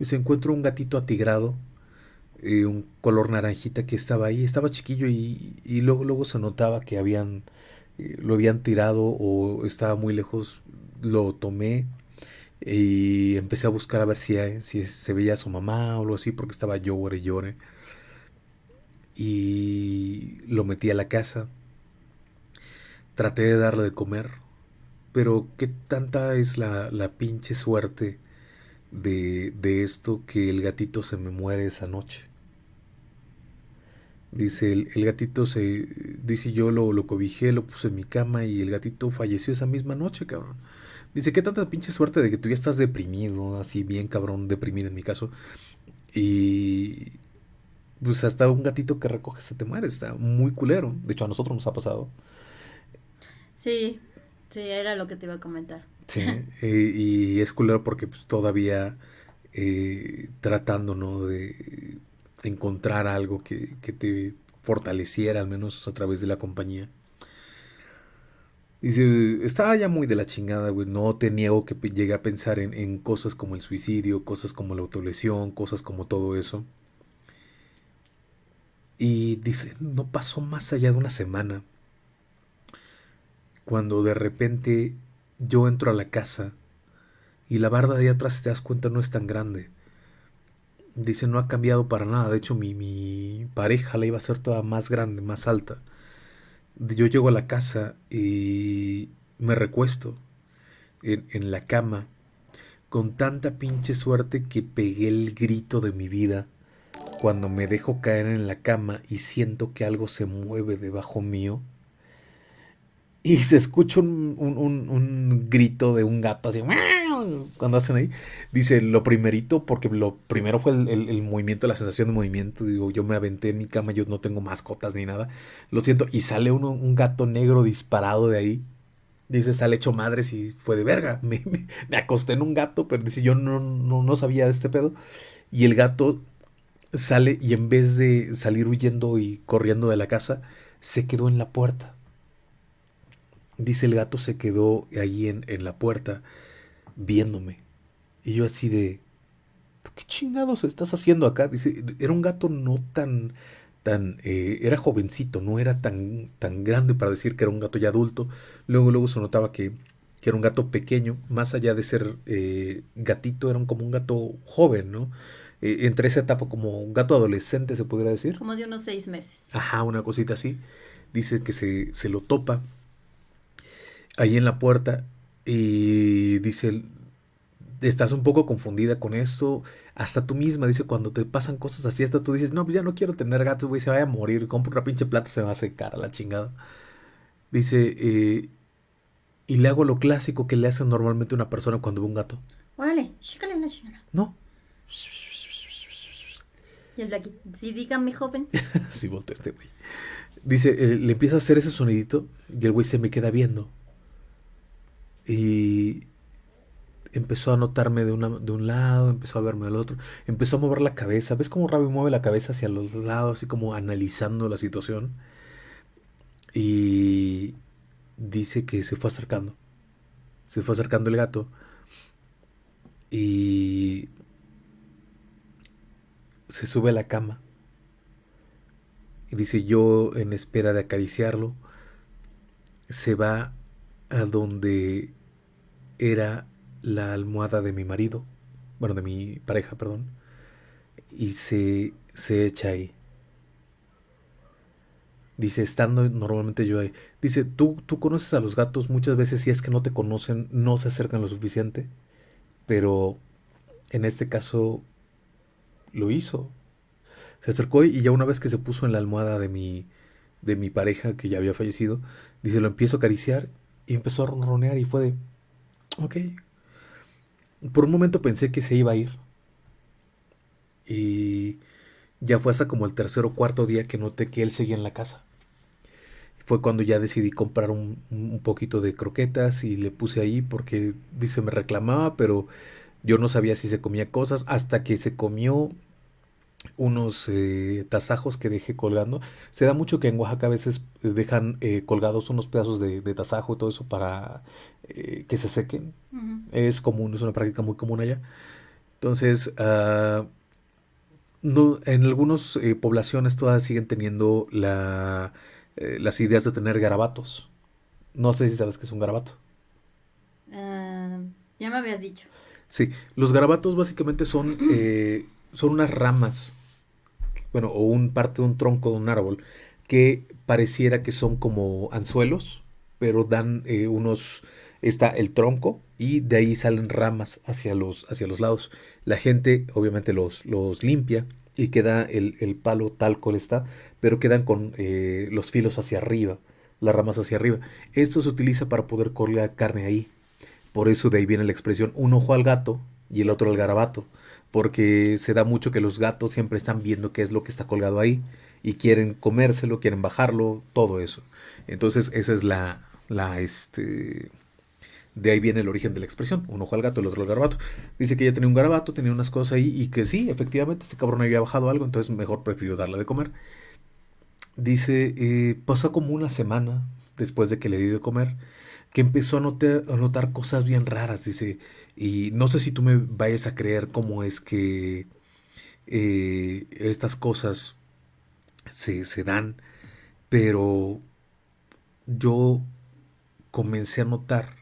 y se encuentra un gatito atigrado, eh, un color naranjita que estaba ahí, estaba chiquillo y, y luego, luego se notaba que habían, eh, lo habían tirado o estaba muy lejos, lo tomé y empecé a buscar a ver si, si se veía a su mamá o algo así porque estaba llore y llore. Y lo metí a la casa. Traté de darle de comer. Pero qué tanta es la, la pinche suerte de, de esto que el gatito se me muere esa noche. Dice, el, el, gatito se, dice yo lo, lo cobijé, lo puse en mi cama y el gatito falleció esa misma noche, cabrón. Dice, qué tanta pinche suerte de que tú ya estás deprimido, así bien cabrón, deprimido en mi caso. Y pues hasta un gatito que recoge se te muere, está muy culero. De hecho, a nosotros nos ha pasado. Sí, sí, era lo que te iba a comentar. Sí, eh, y es culero porque pues, todavía eh, tratando, ¿no? De encontrar algo que, que, te fortaleciera, al menos a través de la compañía. Dice, estaba ya muy de la chingada, güey. No te niego que llegué a pensar en, en cosas como el suicidio, cosas como la autolesión, cosas como todo eso. Y dice, no pasó más allá de una semana. Cuando de repente yo entro a la casa y la barda de atrás, si te das cuenta, no es tan grande. Dice, no ha cambiado para nada. De hecho, mi, mi pareja la iba a hacer toda más grande, más alta. Yo llego a la casa y me recuesto en, en la cama con tanta pinche suerte que pegué el grito de mi vida cuando me dejo caer en la cama y siento que algo se mueve debajo mío y se escucha un, un, un, un, grito de un gato así cuando hacen ahí. Dice lo primerito, porque lo primero fue el, el, movimiento, la sensación de movimiento. Digo, yo me aventé en mi cama, yo no tengo mascotas ni nada. Lo siento. Y sale uno, un gato negro disparado de ahí. Dice, sale hecho madre si fue de verga. Me, me, me, acosté en un gato, pero dice, yo no, no, no sabía de este pedo. Y el gato sale y en vez de salir huyendo y corriendo de la casa, se quedó en la puerta dice el gato se quedó ahí en, en la puerta viéndome. Y yo así de, ¿tú qué chingados estás haciendo acá? Dice, era un gato no tan, tan, eh, era jovencito, no era tan, tan grande para decir que era un gato ya adulto. Luego, luego se notaba que, que era un gato pequeño, más allá de ser eh, gatito, era como un gato joven, ¿no? Eh, entre esa etapa como un gato adolescente, se podría decir. Como de unos seis meses. Ajá, una cosita así. Dice que se, se lo topa ahí en la puerta y dice, estás un poco confundida con eso. Hasta tú misma, dice, cuando te pasan cosas así, hasta tú dices, no, pues ya no quiero tener gatos, güey, se vaya a morir, compro una pinche plata, se va a secar a la chingada. Dice, eh, y le hago lo clásico que le hace normalmente una persona cuando ve un gato. Órale, chécale una señora. No. Y el Blacky, sí, dígame, joven. sí, volteó este güey. Dice, eh, le empieza a hacer ese sonidito y el güey se me queda viendo. Y empezó a notarme de, una, de un lado, empezó a verme del otro, empezó a mover la cabeza. ¿Ves cómo Ravi mueve la cabeza hacia los lados, así como analizando la situación? Y dice que se fue acercando. Se fue acercando el gato. Y se sube a la cama. Y dice yo en espera de acariciarlo. Se va a donde era la almohada de mi marido, bueno, de mi pareja, perdón, y se, se echa ahí. Dice, estando normalmente yo ahí. Dice, ¿tú, tú conoces a los gatos muchas veces si es que no te conocen, no se acercan lo suficiente, pero en este caso lo hizo. Se acercó y ya una vez que se puso en la almohada de mi, de mi pareja que ya había fallecido, dice, lo empiezo a acariciar y empezó a ronronear y fue de, ok, por un momento pensé que se iba a ir. Y ya fue hasta como el tercer o cuarto día que noté que él seguía en la casa. Fue cuando ya decidí comprar un, un poquito de croquetas y le puse ahí porque dice me reclamaba, pero yo no sabía si se comía cosas hasta que se comió unos eh, tasajos que dejé colgando. Se da mucho que en Oaxaca a veces eh, dejan eh, colgados unos pedazos de, de, tasajo y todo eso para que se sequen. Uh -huh. Es común, es una práctica muy común allá. Entonces, uh, no, en algunas poblaciones todas siguen teniendo la, las ideas de tener garabatos. No sé si sabes qué es un garabato. Uh, ya me habías dicho. Sí, los garabatos básicamente son son unas ramas, bueno, o un parte de un tronco de un árbol, que pareciera que son como anzuelos, pero dan eh, unos, está el tronco y de ahí salen ramas hacia los, hacia los lados. La gente obviamente los, los limpia y queda el, el, palo tal cual está, pero quedan con eh, los filos hacia arriba, las ramas hacia arriba. Esto se utiliza para poder colgar carne ahí. Por eso de ahí viene la expresión un ojo al gato y el otro al garabato porque se da mucho que los gatos siempre están viendo qué es lo que está colgado ahí y quieren comérselo, quieren bajarlo, todo eso. Entonces esa es la, la, este, de ahí viene el origen de la expresión, un ojo al gato, el otro al garabato. Dice que ella tenía un garabato, tenía unas cosas ahí y que sí, efectivamente este cabrón había bajado algo, entonces mejor prefirió darle de comer. Dice, eh, pasó como una semana después de que le di de comer, que empezó a notar, cosas bien raras, dice, y no sé si tú me vayas a creer cómo es que eh, estas cosas se, se, dan, pero yo comencé a notar,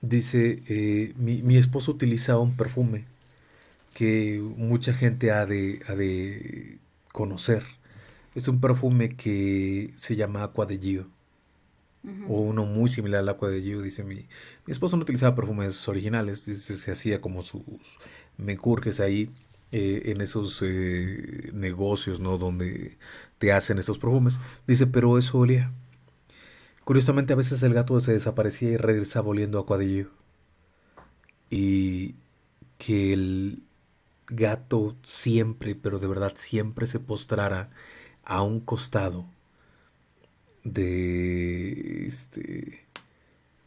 dice, eh, mi, mi, esposo utilizaba un perfume que mucha gente ha de, ha de conocer. Es un perfume que se llama Aqua de Gio. O uno muy similar al Aqua de Gio, dice mi, mi esposo no utilizaba perfumes originales, dice, se hacía como sus mencurques ahí eh, en esos eh, negocios, ¿no? Donde te hacen esos perfumes. Dice, pero eso olía. Curiosamente a veces el gato se desaparecía y regresaba oliendo Aqua de. Y que el gato siempre, pero de verdad siempre se postrara a un costado de este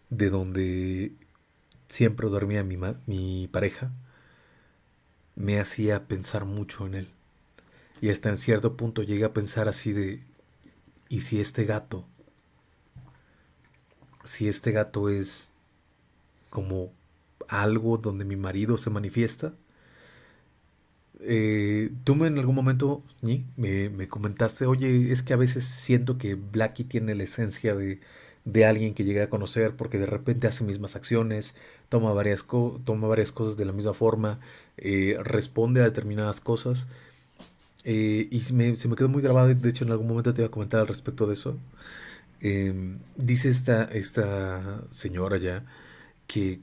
de donde siempre dormía mi, mi pareja me hacía pensar mucho en él y hasta en cierto punto llegué a pensar así de y si este gato si este gato es como algo donde mi marido se manifiesta. Eh, tú en algún momento me, me, comentaste, oye, es que a veces siento que Blackie tiene la esencia de, de alguien que llegué a conocer porque de repente hace mismas acciones, toma varias, toma varias cosas de la misma forma, eh, responde a determinadas cosas. Eh, y se me, se me, quedó muy grabado, de hecho en algún momento te iba a comentar al respecto de eso. Em, dice esta, esta señora ya que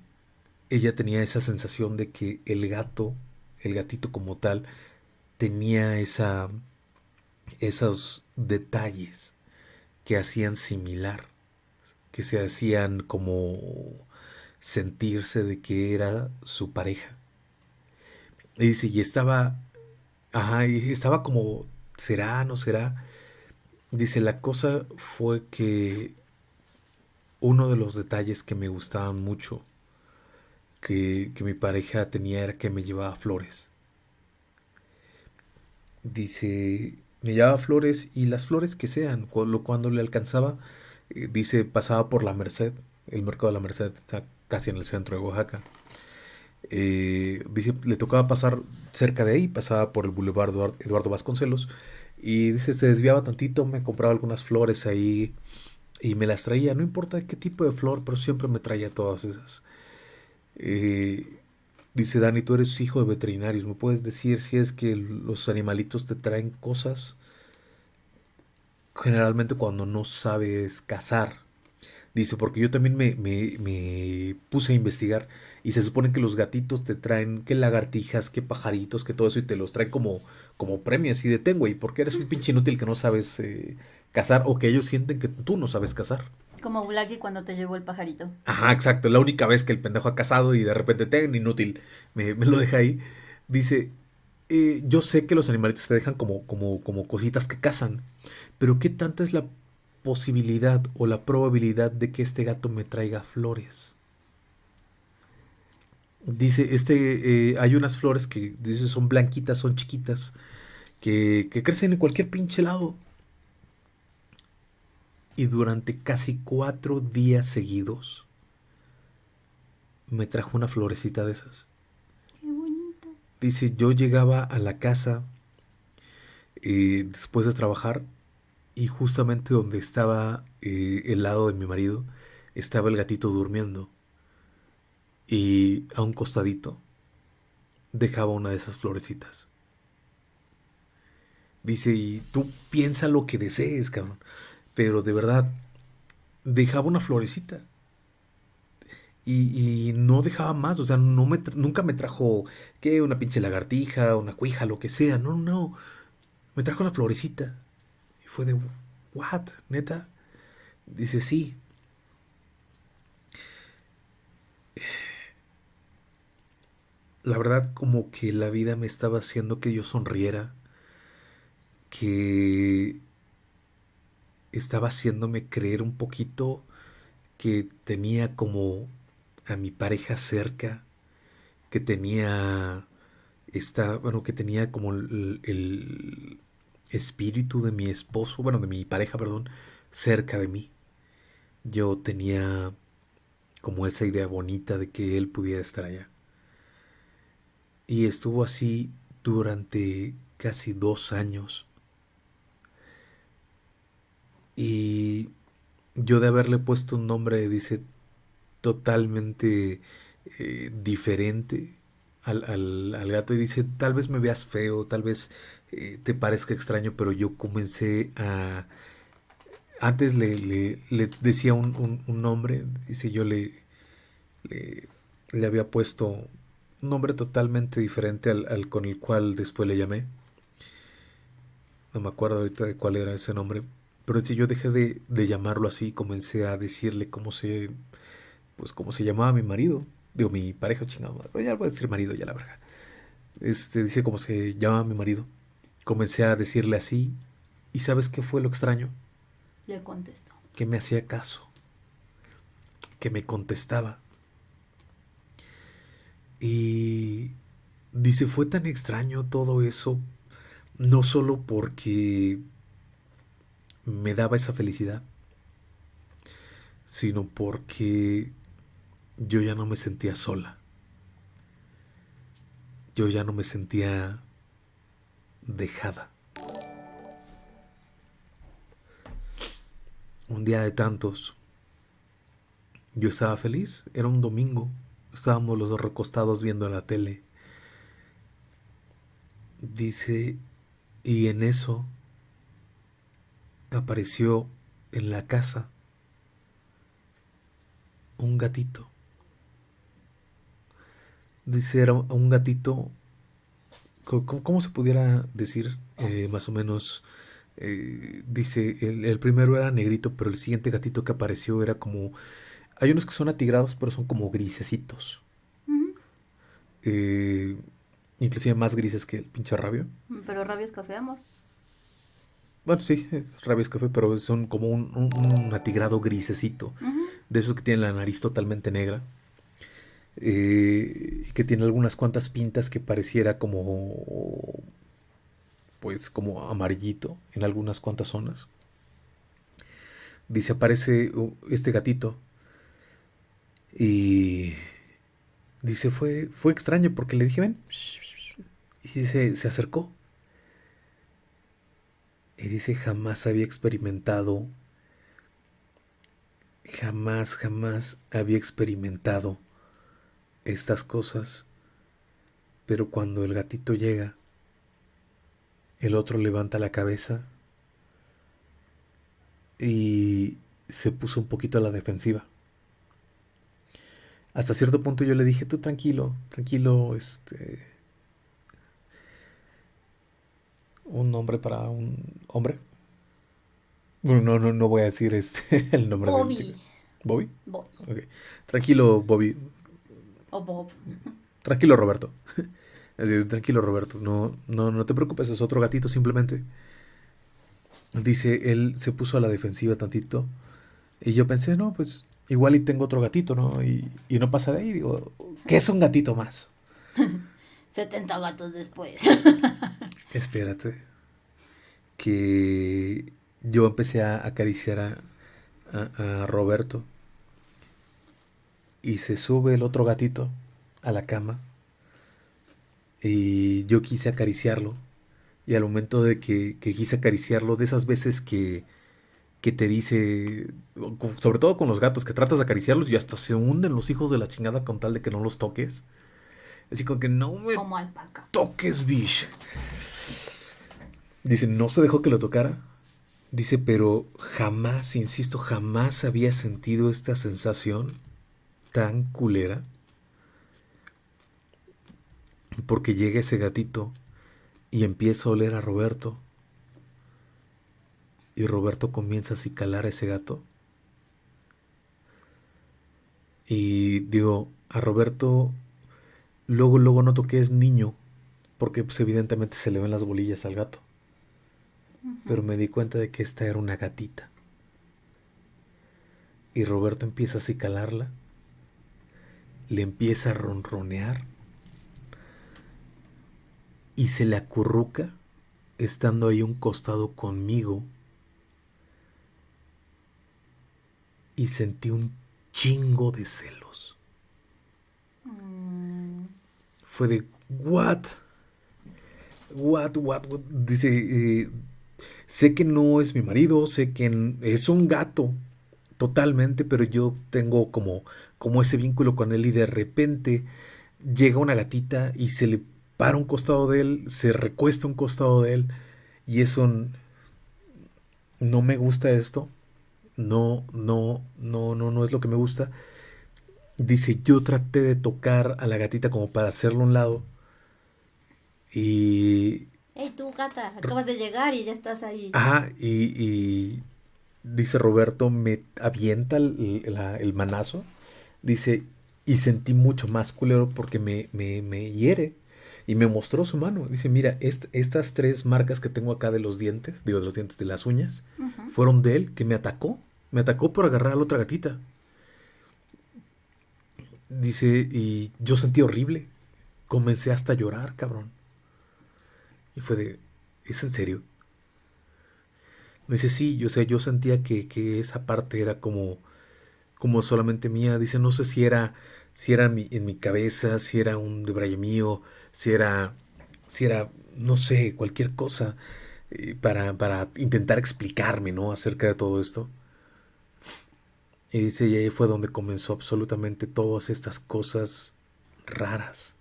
ella tenía esa sensación de que el gato, el gatito como tal, tenía esa, esos detalles que hacían similar, que se hacían como sentirse de que era su pareja. Y dice, y estaba, ajá, y estaba como, ¿será, no será? Dice, la cosa fue que uno de los detalles que me gustaban mucho que, mi pareja tenía era que me llevaba flores. Dice, me llevaba flores y las flores que sean, cuando, cuando le alcanzaba, eh, dice, pasaba por la Merced, el mercado de la Merced está casi en el centro de Oaxaca. Eh, dice, le tocaba pasar cerca de ahí, pasaba por el Boulevard Eduardo Vasconcelos y dice, se desviaba tantito, me compraba algunas flores ahí y me las traía. No importa qué tipo de flor, pero siempre me traía todas esas. Eh, dice Dani, tú eres hijo de veterinarios. ¿Me puedes decir si es que los animalitos te traen cosas? Generalmente cuando no sabes cazar. Dice, porque yo también me, me, me, puse a investigar y se supone que los gatitos te traen que lagartijas, que pajaritos, que todo eso y te los traen como, como premio así de tengo y porque eres un pinche inútil que no sabes eh, cazar o que ellos sienten que tú no sabes cazar. Como Blackie cuando te llevó el pajarito. Ajá, exacto. La única vez que el pendejo ha cazado y de repente te inútil me, lo deja ahí. Dice, eh, yo sé que los animalitos te dejan como, como, como cositas que cazan, pero ¿qué tanta es la posibilidad o la probabilidad de que este gato me traiga flores. Dice, este, eh, hay unas flores que dice, son blanquitas, son chiquitas, que, que crecen en cualquier pinche lado. Y durante casi cuatro días seguidos me trajo una florecita de esas. Qué bonito. Dice, yo llegaba a la casa eh, después de trabajar y justamente donde estaba eh, el lado de mi marido estaba el gatito durmiendo y a un costadito dejaba una de esas florecitas. Dice, y tú piensa lo que desees, cabrón. Pero de verdad, dejaba una florecita. Y, y no dejaba más, o sea, no me, nunca me trajo, ¿qué? Una pinche lagartija, una cuija, lo que sea. No, no, me trajo una florecita. Fue de, ¿what? ¿Neta? Dice, sí. La verdad como que la vida me estaba haciendo que yo sonriera, que estaba haciéndome creer un poquito que tenía como a mi pareja cerca, que tenía esta, bueno, que tenía como el, espíritu de mi esposo, bueno, de mi pareja, perdón, cerca de mí. Yo tenía como esa idea bonita de que él pudiera estar allá. Y estuvo así durante casi dos años. Y yo de haberle puesto un nombre, dice, totalmente eh, diferente al, al, gato y dice, tal vez me veas feo, tal vez eh, te parezca extraño, pero yo comencé a... Antes le, le, decía un, un, nombre, dice yo le, le, le, había puesto un nombre totalmente diferente al, al, con el cual después le llamé. No me acuerdo ahorita de cuál era ese nombre. Pero si yo dejé de, de, llamarlo así, comencé a decirle cómo se, pues cómo se llamaba mi marido. Digo, mi pareja chingado. Ya voy a decir marido, ya la verdad. Este, dice cómo se llama mi marido. Comencé a decirle así. ¿Y sabes qué fue lo extraño? Le contestó. Que me hacía caso. Que me contestaba. Y dice, fue tan extraño todo eso, no solo porque me daba esa felicidad, sino porque yo ya no me sentía sola. Yo ya no me sentía dejada. Un día de tantos, yo estaba feliz, era un domingo, estábamos los dos recostados viendo la tele. Dice, y en eso apareció en la casa un gatito. Dice, era un gatito, ¿cómo, se pudiera decir eh, más o menos? Eh, dice, el, primero era negrito, pero el siguiente gatito que apareció era como... Hay unos que son atigrados, pero son como grisecitos. Eh, inclusive más grises que el pinche rabio. Pero rabio es café, amor. Bueno, sí, rabio es café, pero son como un, atigrado grisecito. De esos que tienen la nariz totalmente negra. Eh, y que tiene algunas cuantas pintas que pareciera como pues como amarillito en algunas cuantas zonas. Dice, aparece uh, este gatito y dice, fue, fue extraño porque le dije, ven, y dice, se acercó. Y dice, jamás había experimentado, jamás, jamás había experimentado estas cosas. Pero cuando el gatito llega, el otro levanta la cabeza y se puso un poquito a la defensiva. Hasta cierto punto yo le dije, tú tranquilo, tranquilo, este... Un nombre para un hombre. Bueno, no, no, no voy a decir este, el nombre Bobby. de ¿Bobby? Bobby. Okay. Tranquilo, Bobby. O Bob. Tranquilo, Roberto. Así, tranquilo Roberto, no, no, no te preocupes, es otro gatito simplemente. Dice, él se puso a la defensiva tantito. Y yo pensé, no, pues igual y tengo otro gatito, ¿no? Y, y no pasa de ahí, digo, ¿qué es un gatito más? 70 gatos después. Espérate. Que yo empecé a acariciar a, a Roberto. Y se sube el otro gatito a la cama y yo quise acariciarlo. Y al momento de que, quise acariciarlo, de esas veces que, que te dice, sobre todo con los gatos, que tratas de acariciarlos y hasta se hunden los hijos de la chingada con tal de que no los toques. Así como que no me toques, bish. Dice, no se dejó que lo tocara. Dice, pero jamás, insisto, jamás había sentido esta sensación tan culera porque llega ese gatito y empieza a oler a Roberto. Y Roberto comienza a acicalar a ese gato. Y digo, a Roberto luego, luego noto que es niño, porque pues evidentemente se le ven las bolillas al gato. Pero me di cuenta de que esta era una gatita. Y Roberto empieza a acicalarla, le empieza a ronronear y se le acurruca estando ahí un costado conmigo y sentí un chingo de celos. Mm. Fue de, what? What, what, what? Dice, eh, sé que no es mi marido, sé que es un gato, totalmente, pero yo tengo como, como ese vínculo con él y de repente llega una gatita y se le para un costado de él, se recuesta un costado de él y eso no me gusta esto. No, no, no, no, no es lo que me gusta. Dice, yo traté de tocar a la gatita como para hacerlo a un lado. Y... Hey, tú, gata, acabas de llegar y ya estás ahí. Ajá, y, dice Roberto, me avienta el, manazo. Dice, y sentí mucho más culero porque me, me, me hiere y me mostró su mano. Dice, mira, estas tres marcas que tengo acá de los dientes, digo, de los dientes de las uñas, fueron de él que me atacó. Me atacó por agarrar a la otra gatita. Dice, y yo sentí horrible. Comencé hasta a llorar, cabrón. Y fue de, ¿es en serio? Me dice, sí, yo sé, yo sentía que, que esa parte era como, como solamente mía. Dice, no sé si era, si era en mi, en mi cabeza, si era un debraye mío, si era, si era, no sé, cualquier cosa eh, para, para intentar explicarme, ¿no? Acerca de todo esto. Y dice, y ahí fue donde comenzó absolutamente todas estas cosas raras.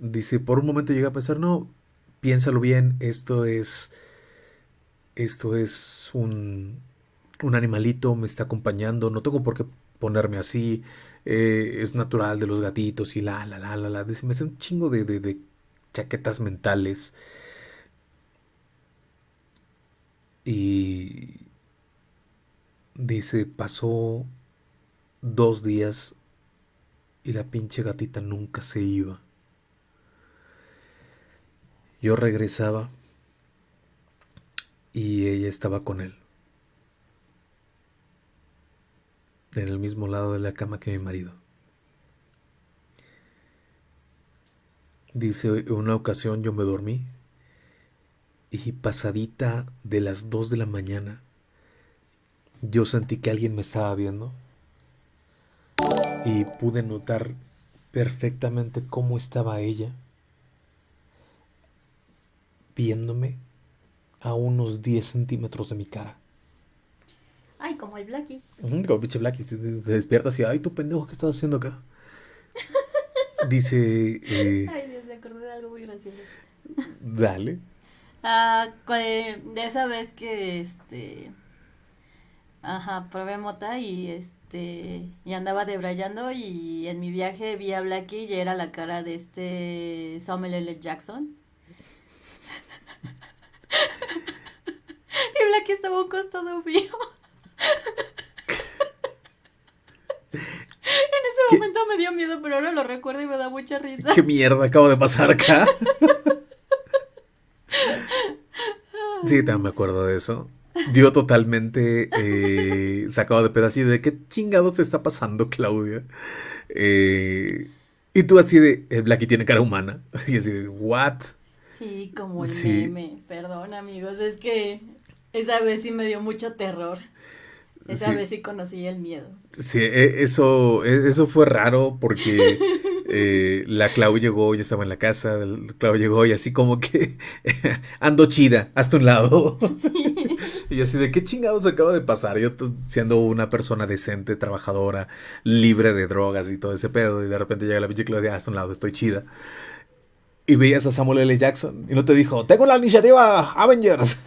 Dice, por un momento llegué a pensar, no, piénsalo bien, esto es, esto es un, un animalito, me está acompañando, no tengo por qué ponerme así, eh, es natural de los gatitos y la, la, la, la, la. Dice, me hace un chingo de, de chaquetas mentales. Y dice, pasó dos días y la pinche gatita nunca se iba. Yo regresaba y ella estaba con él. En el mismo lado de la cama que mi marido. Dice, en una ocasión yo me dormí y pasadita de las 2 de la mañana, yo sentí que alguien me estaba viendo y pude notar perfectamente cómo estaba ella viéndome a unos 10 centímetros de mi cara. Ay, como el Blackie. Como pinche Blackie, se despierta así, ay, tú pendejo, ¿qué estás haciendo acá? Dice, eh, Ay, Dios, me acordé de algo muy gracioso. dale. Ah, de esa vez que este. Ajá, probé mota y este. Y andaba debrayando y en mi viaje vi a Blackie y era la cara de este Samuel L. Jackson. Y Blackie estaba a un costado mío. En ese ¿Qué? momento me dio miedo, pero ahora lo recuerdo y me da mucha risa. ¿Qué mierda acabo de pasar acá? Sí, también me acuerdo de eso. Yo totalmente eh, sacado de pedacito de qué chingados está pasando, Claudia. Eh, y tú así de, eh, Blackie tiene cara humana. Y así de, ¿what? Sí, como el Sí. meme. Perdón, amigos, es que esa vez sí me dio mucho terror. Esa Sí. vez sí conocí el miedo. Sí, e- eso, e- eso fue raro porque eh, la Clau llegó, yo estaba en la casa, el Clau llegó y así como que ando chida, hasta un lado. Y yo así de qué chingados acaba de pasar. Yo siendo una persona decente, trabajadora, libre de drogas y todo ese pedo, y de repente llega la pinche Claudia, hasta un lado, estoy chida. Y veías a Samuel L. Jackson y no te dijo, tengo la iniciativa Avengers.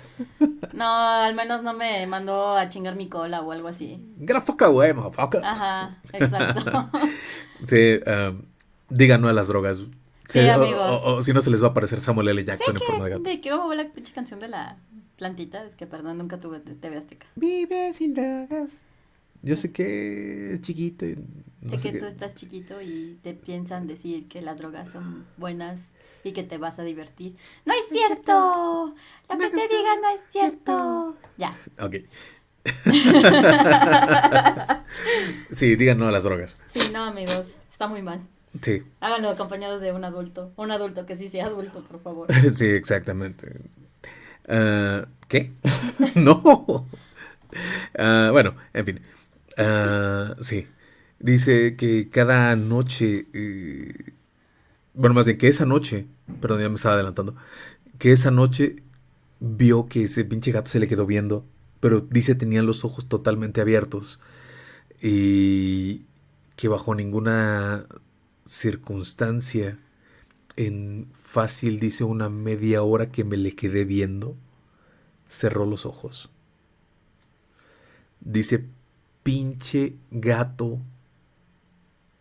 No, al menos no me mandó a chingar mi cola o algo así. The fuck away, motherfucker. Ajá, exacto. Sí, um, digan no a las drogas. Sí, amigos. O, o si no se les va a aparecer Samuel L. Jackson en forma de gato. de que hubo la pinche canción de la plantita, es que perdón, nunca tuve TV Azteca. Vive sin drogas. Yo sé que es chiquito y no sé sé que tú estás chiquito y te piensan decir que las drogas son buenas y que te vas a divertir. ¡No es cierto! Lo que te digan no es cierto. Ya. Ok. sí, digan no a las drogas. Sí, no, amigos, está muy mal. Sí, Háganlo acompañados de un adulto. Un adulto que sí sea adulto, por favor. sí, exactamente. Ah, ¿Qué? no. Ah, bueno, en fin. Ah, sí. Dice que cada noche, eh, bueno, más bien que esa noche, perdón, ya me estaba adelantando, que esa noche vio que ese pinche gato se le quedó viendo, pero dice tenían los ojos totalmente abiertos y que bajo ninguna circunstancia, en fácil, dice una media hora que me le quedé viendo, cerró los ojos. Dice, pinche gato,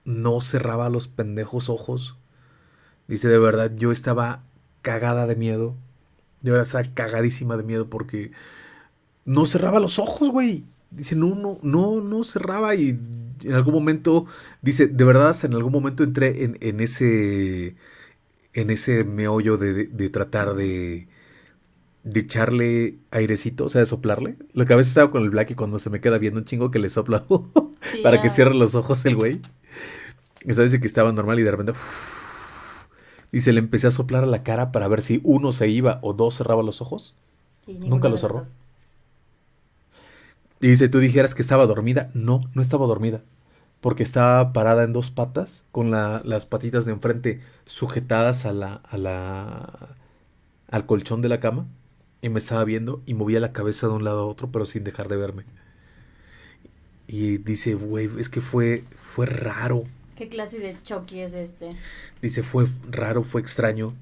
no cerraba los pendejos ojos. Dice, de verdad, yo estaba cagada de miedo. Yo estaba cagadísima de miedo porque no cerraba los ojos, güey. Dice, no, no, no, no cerraba y en algún momento, dice, de verdad, en algún momento entré en, en ese, en ese meollo de, de- de tratar de, de echarle airecito, o sea, de soplarle. Lo que a veces hago con el Blacky cuando se me queda viendo un chingo que le sopla Sí, para que cierre los ojos el güey. Esta dice que estaba normal y de repente... Dice, le empecé a soplar a la cara para ver si uno se iba o dos cerraba los ojos. Y Nunca cerró. los. Y dice, tú dijeras que estaba dormida. No, no estaba dormida. Porque estaba parada en dos patas, con las patitas de enfrente sujetadas a la, a la, al colchón de la cama. Y me estaba viendo y movía la cabeza de un lado a otro, pero sin dejar de verme. Y dice, güey, es que fue, fue raro. ¿Qué clase de Chucky es este? Dice, fue raro, fue extraño.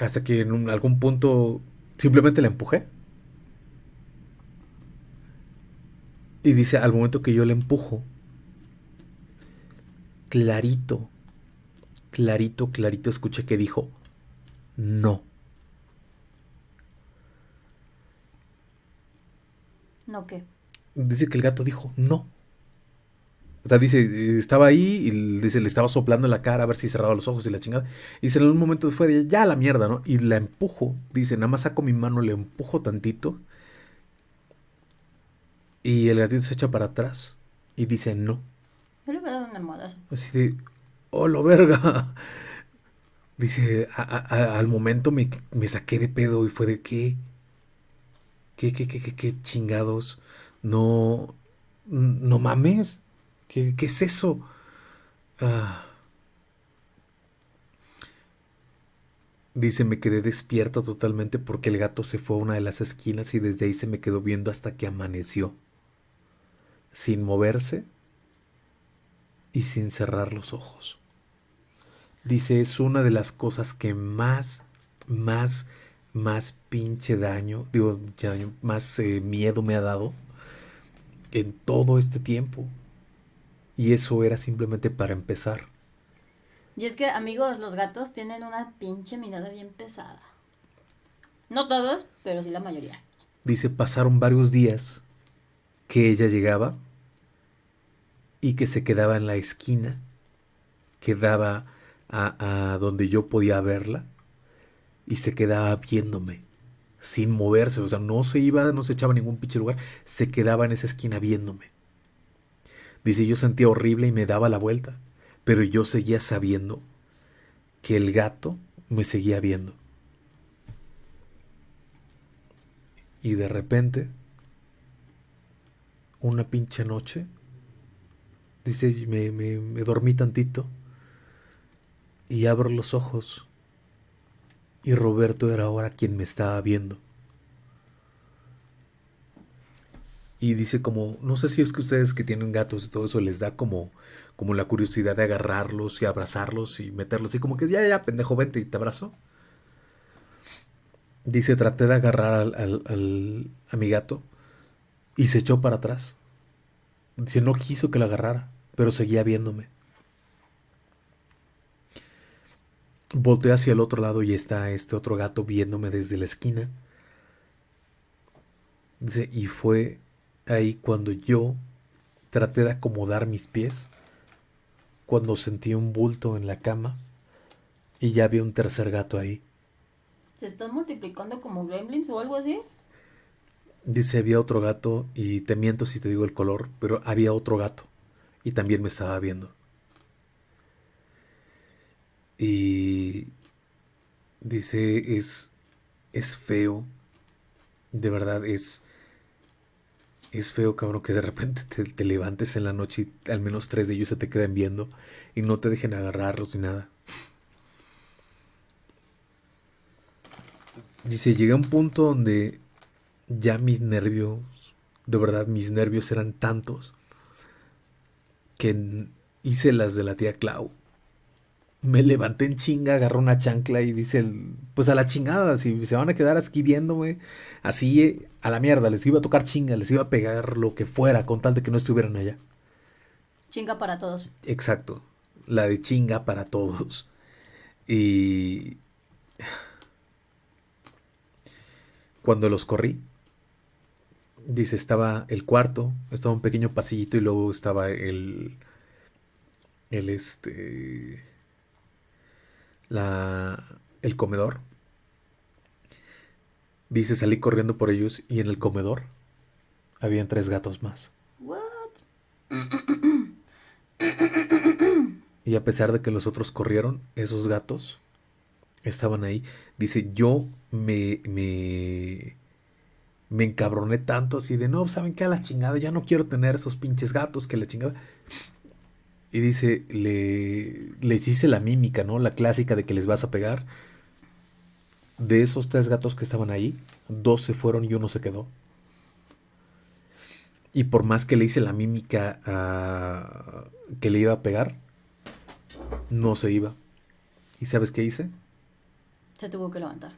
Hasta que en algún punto simplemente la empujé. Y dice, al momento que yo le empujo, clarito, clarito, clarito escuché que dijo, no. ¿No qué? Dice que el gato dijo, no. O sea, dice, estaba ahí y dice, le estaba soplando en la cara a ver si cerraba los ojos y la chingada. Y dice, en un momento fue de, ya la mierda, ¿no? Y la empujo. Dice, nada más saco mi mano, le empujo tantito. Y el gatito se echa para atrás y dice no. Yo le voy a dar una almohadazo. Así de, oh, lo verga. Dice, al momento me, saqué de pedo y fue de qué. ¿Qué, qué, qué, qué, qué chingados? No, no mames. ¿Qué, qué es eso? Ah. Dice, me quedé despierta totalmente porque el gato se fue a una de las esquinas y desde ahí se me quedó viendo hasta que amaneció sin moverse y sin cerrar los ojos. Dice, es una de las cosas que más, más, más pinche daño, digo, más eh, miedo me ha dado en todo este tiempo. Y eso era simplemente para empezar. Y es que, amigos, los gatos tienen una pinche mirada bien pesada. No todos, pero sí la mayoría. Dice, pasaron varios días que ella llegaba y que se quedaba en la esquina, quedaba a, a donde yo podía verla y se quedaba viéndome sin moverse, o sea, no se iba, no se echaba a ningún pinche lugar, se quedaba en esa esquina viéndome. Dice, yo sentía horrible y me daba la vuelta, pero yo seguía sabiendo que el gato me seguía viendo. Y de repente una pinche noche. Dice, me, me, dormí tantito y abro los ojos y Roberto era ahora quien me estaba viendo. Y dice como, no sé si es que ustedes que tienen gatos y todo eso les da como, como la curiosidad de agarrarlos y abrazarlos y meterlos y como que ya, ya, pendejo, vente y te abrazo. Dice, traté de agarrar al, al, a mi gato y se echó para atrás. Dice, no quiso que la agarrara, pero seguía viéndome. Volteé hacia el otro lado y está este otro gato viéndome desde la esquina. Dice, y fue ahí cuando yo traté de acomodar mis pies, cuando sentí un bulto en la cama y ya había un tercer gato ahí. ¿Se están multiplicando como gremlins o algo así? Dice, había otro gato, y te miento si te digo el color, pero había otro gato, y también me estaba viendo. Y dice, es, es feo, de verdad, es, es feo, cabrón, que de repente te, te, levantes en la noche y al menos tres de ellos se te queden viendo y no te dejen agarrarlos ni nada. Dice, llegué a un punto donde ya mis nervios, de verdad mis nervios eran tantos que hice las de la tía Clau. Me levanté en chinga, agarré una chancla y dice, pues a la chingada, si se van a quedar aquí viéndome, así a la mierda, les iba a tocar chinga, les iba a pegar lo que fuera con tal de que no estuvieran allá. Chinga para todos. Exacto, la de chinga para todos. Y cuando los corrí, Dice, estaba el cuarto, estaba un pequeño pasillito y luego estaba el. El este. La. El comedor. Dice, salí corriendo por ellos y en el comedor habían tres gatos más. Y a pesar de que los otros corrieron, esos gatos estaban ahí. Dice, yo me, me, me encabroné tanto así de, no, ¿saben qué? A la chingada, ya no quiero tener esos pinches gatos que la chingada. Y dice, le, les hice la mímica, ¿no? La clásica de que les vas a pegar. De esos tres gatos que estaban ahí, dos se fueron y uno se quedó. Y por más que le hice la mímica a, que le iba a pegar, no se iba. ¿Y sabes qué hice? Se tuvo que levantar.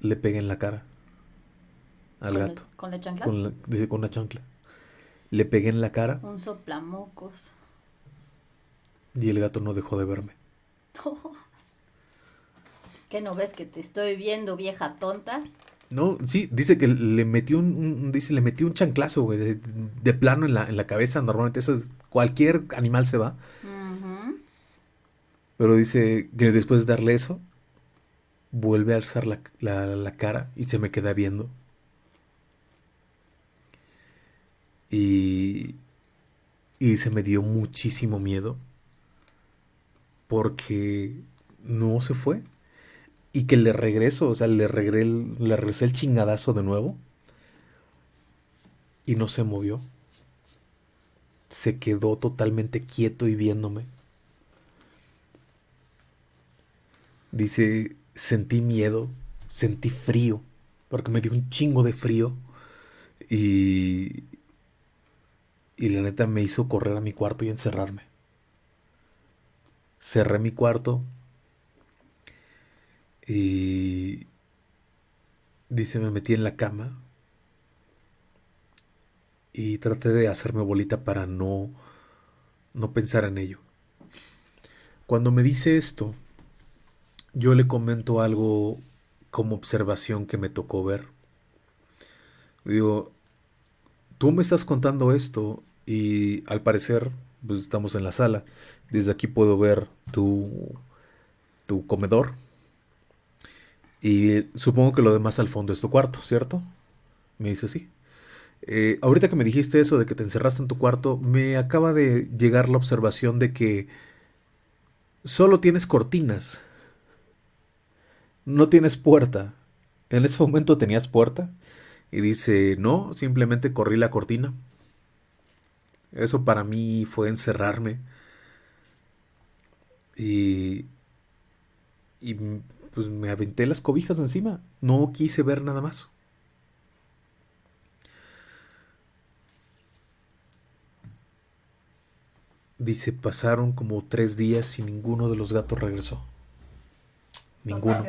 Le pegué en la cara al ¿Con gato. ¿Con la chancla? Con la, con la chancla. Le pegué en la cara Un soplamocos. y el gato no dejó de verme. ¿Qué no ves que te estoy viendo, vieja tonta? No, sí, dice que le metió un, un- dice, le metió un chanclazo, güey, de, de plano en la, en la cabeza. Normalmente eso es, cualquier animal se va. Pero dice que después de darle eso, vuelve a alzar la, la- la cara y se me queda viendo. Y, y se me dio muchísimo miedo porque no se fue. Y que le regreso, o sea, le, regre- le regresé el chingadazo de nuevo. Y no se movió. Se quedó totalmente quieto y viéndome. Dice, sentí miedo, sentí frío, porque me dio un chingo de frío. Y, y la neta me hizo correr a mi cuarto y encerrarme. Cerré mi cuarto y dice, me metí en la cama y traté de hacerme bolita para no, no pensar en ello. Cuando me dice esto, yo le comento algo como observación que me tocó ver. Digo, tú me estás contando esto y al parecer, pues estamos en la sala. Desde aquí puedo ver tu, tu comedor. Y supongo que lo demás al fondo es tu cuarto, ¿cierto? Me dice sí. Eh, ahorita que me dijiste eso de que te encerraste en tu cuarto, me acaba de llegar la observación de que solo tienes cortinas. No tienes puerta. En ese momento tenías puerta. Y dice, no, simplemente corrí la cortina. Eso para mí fue encerrarme. Y, y pues me aventé las cobijas encima. No quise ver nada más. Dice, pasaron como tres días y ninguno de los gatos regresó. Ninguno.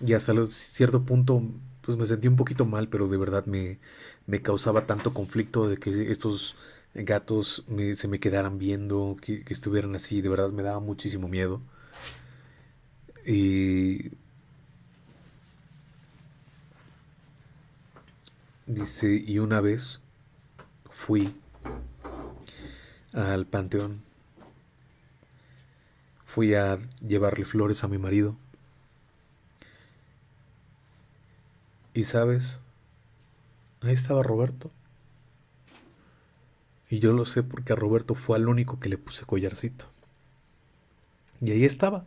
Y hasta cierto punto, pues me sentí un poquito mal, pero de verdad me, me causaba tanto conflicto de que estos gatos se me quedaran viendo, que, que estuvieran así, de verdad me daba muchísimo miedo. Y dice, y una vez fui al panteón, fui a llevarle flores a mi marido. Y sabes, ahí estaba Roberto. Y yo lo sé porque a Roberto fue al único que le puse collarcito. Y ahí estaba.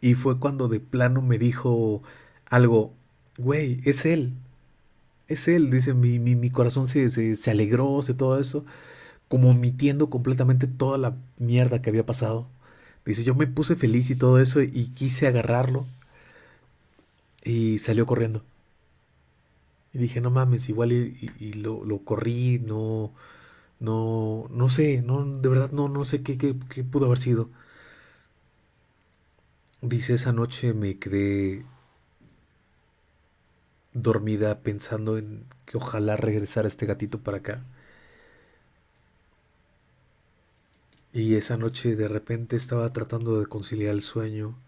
Y fue cuando de plano me dijo algo, güey, es él. Es él, dice, mi, mi, mi corazón se, se, se alegró, se todo eso, como omitiendo completamente toda la mierda que había pasado. Dice, yo me puse feliz y todo eso y quise agarrarlo y salió corriendo. Y dije, no mames, igual y, y- lo, lo corrí, no, no, no sé, no, de verdad no, no sé qué, qué, qué pudo haber sido. Dice, esa noche me quedé dormida pensando en que ojalá regresara este gatito para acá. Y esa noche de repente estaba tratando de conciliar el sueño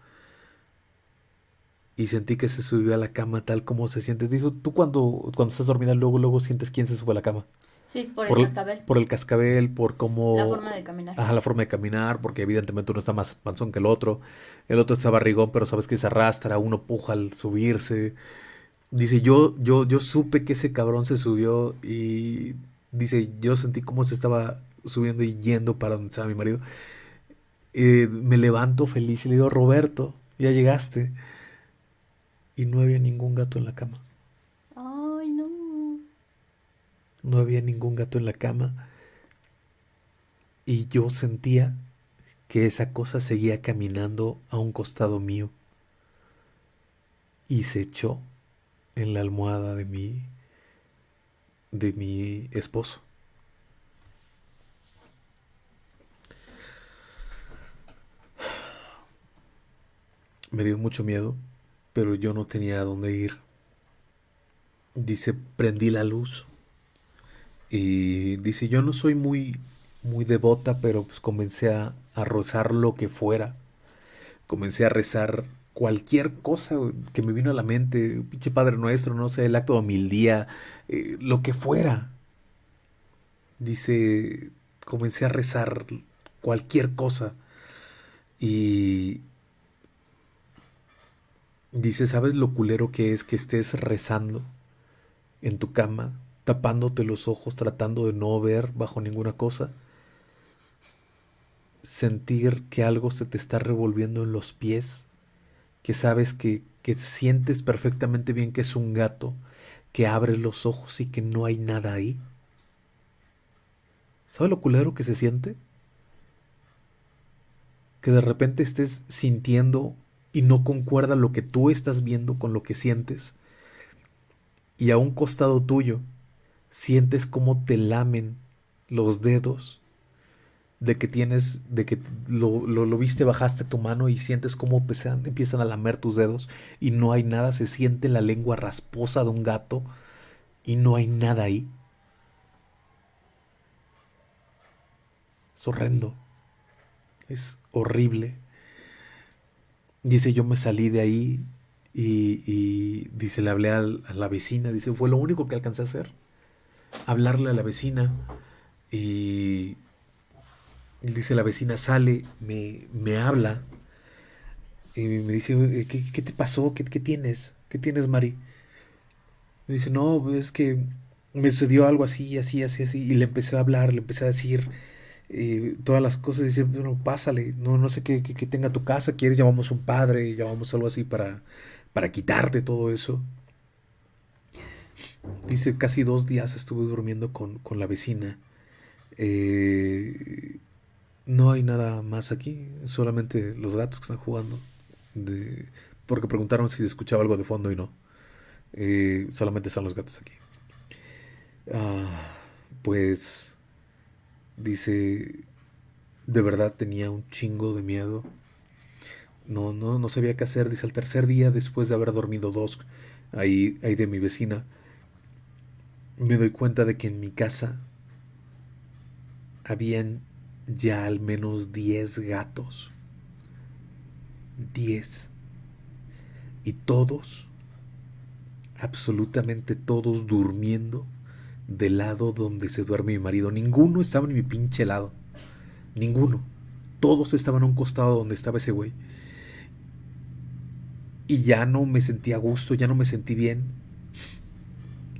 y sentí que se subió a la cama tal como se siente. Dijo, tú cuando, cuando estás dormida luego, luego sientes quién se sube a la cama. Sí, por, el- cascabel. Por el cascabel, por cómo... La forma de caminar. Ajá, la forma de caminar, porque evidentemente uno está más panzón que el otro. El otro está barrigón, pero sabes que se arrastra, uno puja al subirse. Dice, yo, yo, yo supe que ese cabrón se subió y dice, yo sentí cómo se estaba subiendo y yendo para donde estaba mi marido. Eh, me levanto feliz y le digo, Roberto, ya llegaste. Y no había ningún gato en la cama. Ay, no. No había ningún gato en la cama. Y yo sentía que esa cosa seguía caminando a un costado mío. Y se echó en la almohada de mi de mi esposo. Me dio mucho miedo, pero yo no tenía a dónde ir. Dice, prendí la luz. Y dice, yo no soy muy, muy devota, pero pues comencé a, a rezar lo que fuera. Comencé a rezar cualquier cosa que me vino a la mente, pinche Padre Nuestro, no sé, el acto de humildía, eh, lo que fuera. Dice, comencé a rezar cualquier cosa. Y dice, ¿sabes lo culero que es que estés rezando en tu cama, tapándote los ojos, tratando de no ver bajo ninguna cosa? Sentir que algo se te está revolviendo en los pies que sabes que, que sientes perfectamente bien que es un gato, que abre los ojos y que no hay nada ahí. ¿Sabes lo culero que se siente? Que de repente estés sintiendo y no concuerda lo que tú estás viendo con lo que sientes. Y a un costado tuyo sientes cómo te lamen los dedos de que tienes, de que lo, lo, viste, bajaste tu mano y sientes cómo empiezan, empiezan a lamer tus dedos y no hay nada, se siente la lengua rasposa de un gato y no hay nada ahí. Es horrendo, es horrible. Dice, yo me salí de ahí y, dice, le hablé a la vecina, dice, fue lo único que alcancé a hacer, hablarle a la vecina y dice la vecina, sale, me, me habla y me dice, ¿qué, qué te pasó? ¿Qué, ¿Qué, tienes? ¿Qué tienes, Mari? Me dice, no, es que me sucedió algo así, así, así, así. Y le empecé a hablar, le empecé a decir eh, todas las cosas. Dice, bueno, pásale, no, no sé qué, qué, tenga tu casa. ¿Quieres? Llamamos un padre, llamamos algo así para, para quitarte todo eso. Dice, casi dos días estuve durmiendo con, con la vecina. Eh, no hay nada más aquí, solamente los gatos que están jugando. Porque preguntaron si escuchaba algo de fondo y no. Eh, solamente están los gatos aquí. Ah, pues dice, de verdad tenía un chingo de miedo. No, no, no sabía qué hacer. Dice, al tercer día, después de haber dormido dos ahí, ahí de mi vecina, me doy cuenta de que en mi casa habían ya al menos 10 gatos. 10. Y todos, absolutamente todos durmiendo del lado donde se duerme mi marido. Ninguno estaba en mi pinche lado. Ninguno. Todos estaban a un costado donde estaba ese güey. Y ya no me sentí a gusto, ya no me sentí bien.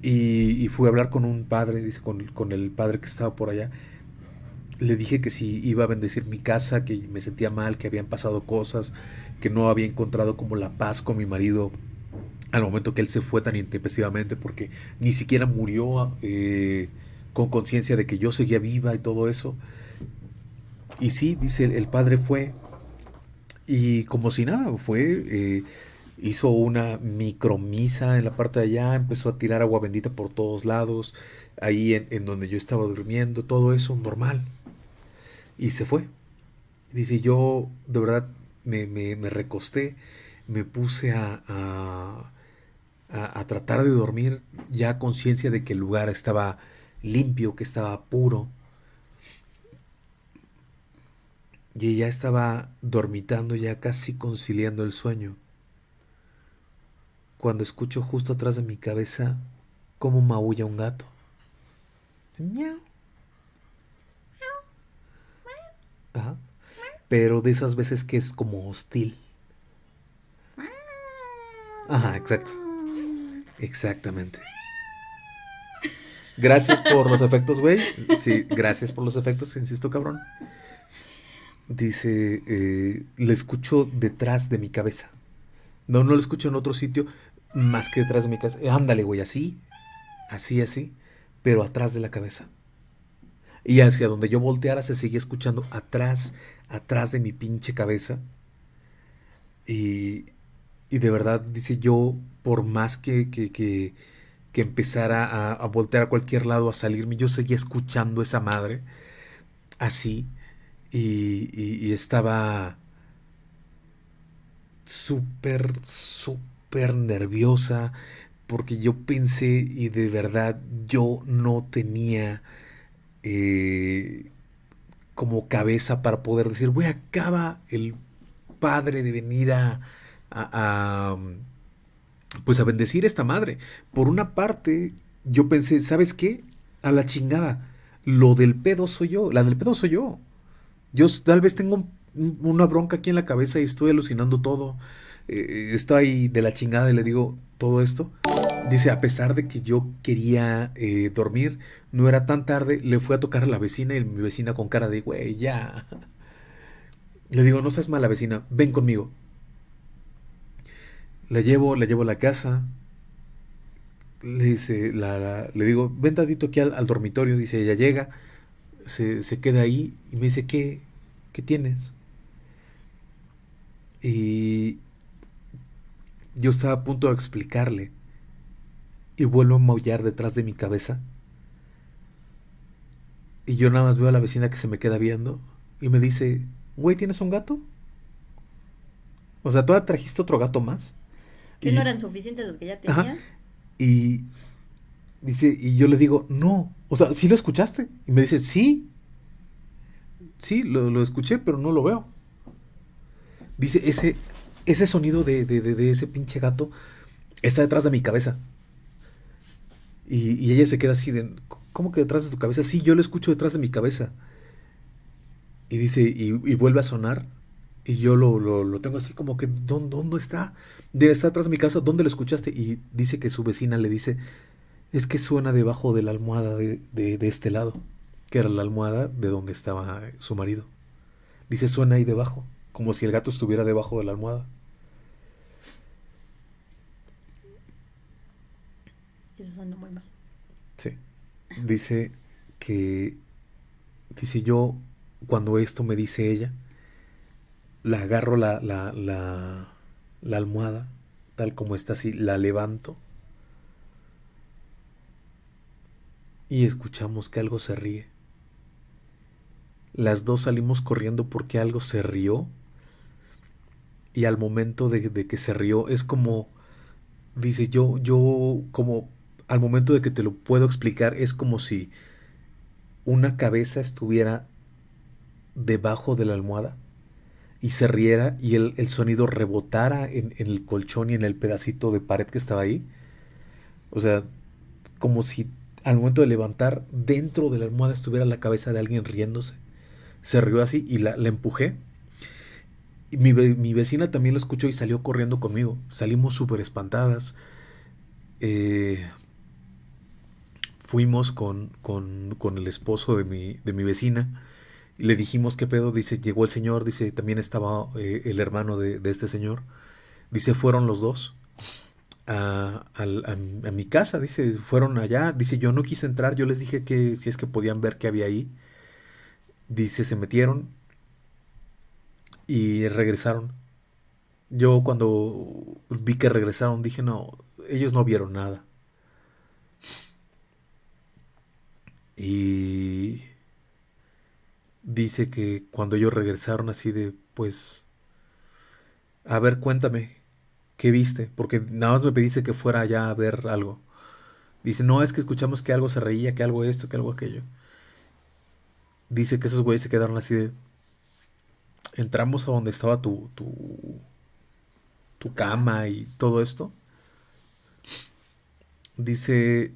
Y, fui a hablar con un padre, con, con el padre que estaba por allá le dije que si iba a bendecir mi casa, que me sentía mal, que habían pasado cosas, que no había encontrado como la paz con mi marido al momento que él se fue tan intempestivamente, porque ni siquiera murió eh, con conciencia de que yo seguía viva y todo eso. Y sí, dice, el padre fue, y como si nada, fue, eh, hizo una micromisa en la parte de allá, empezó a tirar agua bendita por todos lados, ahí en, en donde yo estaba durmiendo, todo eso normal y se fue. Dice, yo de verdad me, me, recosté, me puse a, a, tratar de dormir ya conciencia de que el lugar estaba limpio, que estaba puro. Y ya estaba dormitando, ya casi conciliando el sueño. Cuando escucho justo atrás de mi cabeza cómo maulla un gato. Pero de esas veces que es como hostil. Ajá, exacto. Exactamente. Gracias por los efectos, güey. Sí, gracias por los efectos, insisto, cabrón. Dice, eh, le escucho detrás de mi cabeza. No, no lo escucho en otro sitio más que detrás de mi casa. Ándale, güey, así, así, así, pero atrás de la cabeza. Y hacia donde yo volteara se seguía escuchando atrás, atrás de mi pinche cabeza. Y, y de verdad, dice yo, por más que, que, que, empezara a, voltear a cualquier lado, a salirme, yo seguía escuchando esa madre así. Y, y, estaba súper, súper nerviosa porque yo pensé y de verdad yo no tenía eh, como cabeza para poder decir, güey, acaba el padre de venir a, pues a bendecir esta madre. Por una parte, yo pensé, ¿sabes qué? A la chingada. Lo del pedo soy yo. La del pedo soy yo. Yo tal vez tengo una bronca aquí en la cabeza y estoy alucinando todo. Eh, estoy de la chingada y le digo todo esto. Dice, a pesar de que yo quería eh, dormir, no era tan tarde, le fui a tocar a la vecina y mi vecina con cara de, güey, ya. Le digo, no seas mala vecina, ven conmigo. La llevo, la llevo a la casa. Le dice, la, le digo, ven tantito aquí al, dormitorio. Dice, ella llega, se, se, queda ahí y me dice, ¿qué, qué tienes? Y yo estaba a punto de explicarle y vuelvo a maullar detrás de mi cabeza. Y yo nada más veo a la vecina que se me queda viendo y me dice, güey, ¿tienes un gato? O sea, ¿tú trajiste otro gato más? ¿Que y, no eran suficientes los que ya tenías? Ajá, y dice, y yo le digo, no, o sea, ¿sí lo escuchaste? Y me dice, sí, sí, lo, lo escuché, pero no lo veo. Dice, ese, ese sonido de, de, de, de ese pinche gato está detrás de mi cabeza. Y, y, ella se queda así de, ¿cómo que detrás de tu cabeza? Sí, yo lo escucho detrás de mi cabeza. Y dice, y, y vuelve a sonar. Y yo lo, lo, lo tengo así como que, ¿dónde, ¿dónde está? De, está detrás de mi casa, ¿dónde lo escuchaste? Y dice que su vecina le dice, es que suena debajo de la almohada de, de, de este lado, que era la almohada de donde estaba su marido. Dice, suena ahí debajo, como si el gato estuviera debajo de la almohada. Eso suena muy mal. Sí. Dice que, dice yo, cuando esto me dice ella, la agarro la, la, la, la almohada, tal como está así, la levanto. Y escuchamos que algo se ríe. Las dos salimos corriendo porque algo se rió. Y al momento de, de que se rió es como, dice yo, yo como al momento de que te lo puedo explicar, es como si una cabeza estuviera debajo de la almohada y se riera y el, el sonido rebotara en, en, el colchón y en el pedacito de pared que estaba ahí. O sea, como si al momento de levantar dentro de la almohada estuviera la cabeza de alguien riéndose. Se rió así y la, la empujé. Mi, mi, vecina también lo escuchó y salió corriendo conmigo. Salimos súper espantadas. Eh, fuimos con, con, con, el esposo de mi, de mi vecina le dijimos qué pedo, dice, llegó el señor, dice, también estaba eh, el hermano de, de, este señor, dice, fueron los dos a, a, a, a, mi casa, dice, fueron allá, dice, yo no quise entrar, yo les dije que si es que podían ver qué había ahí, dice, se metieron y regresaron. Yo cuando vi que regresaron dije, no, ellos no vieron nada. Y dice que cuando ellos regresaron así de, pues, a ver, cuéntame, ¿qué viste? Porque nada más me pediste que fuera allá a ver algo. Dice, no, es que escuchamos que algo se reía, que algo esto, que algo aquello. Dice que esos güeyes se quedaron así de... Entramos a donde estaba tu, tu, tu cama y todo esto. Dice,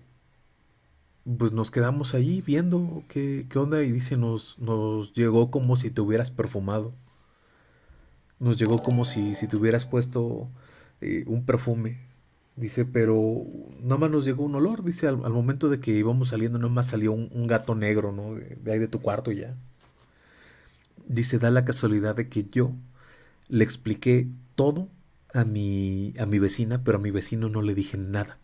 pues nos quedamos ahí viendo qué, qué onda y dice, nos, nos llegó como si te hubieras perfumado. Nos llegó como si, si te hubieras puesto eh, un perfume. Dice, pero nada más nos llegó un olor. Dice, al, al momento de que íbamos saliendo, nada más salió un, un gato negro, ¿no? De, de, ahí de tu cuarto ya. Dice, da la casualidad de que yo le expliqué todo a mi, a mi vecina, pero a mi vecino no le dije nada.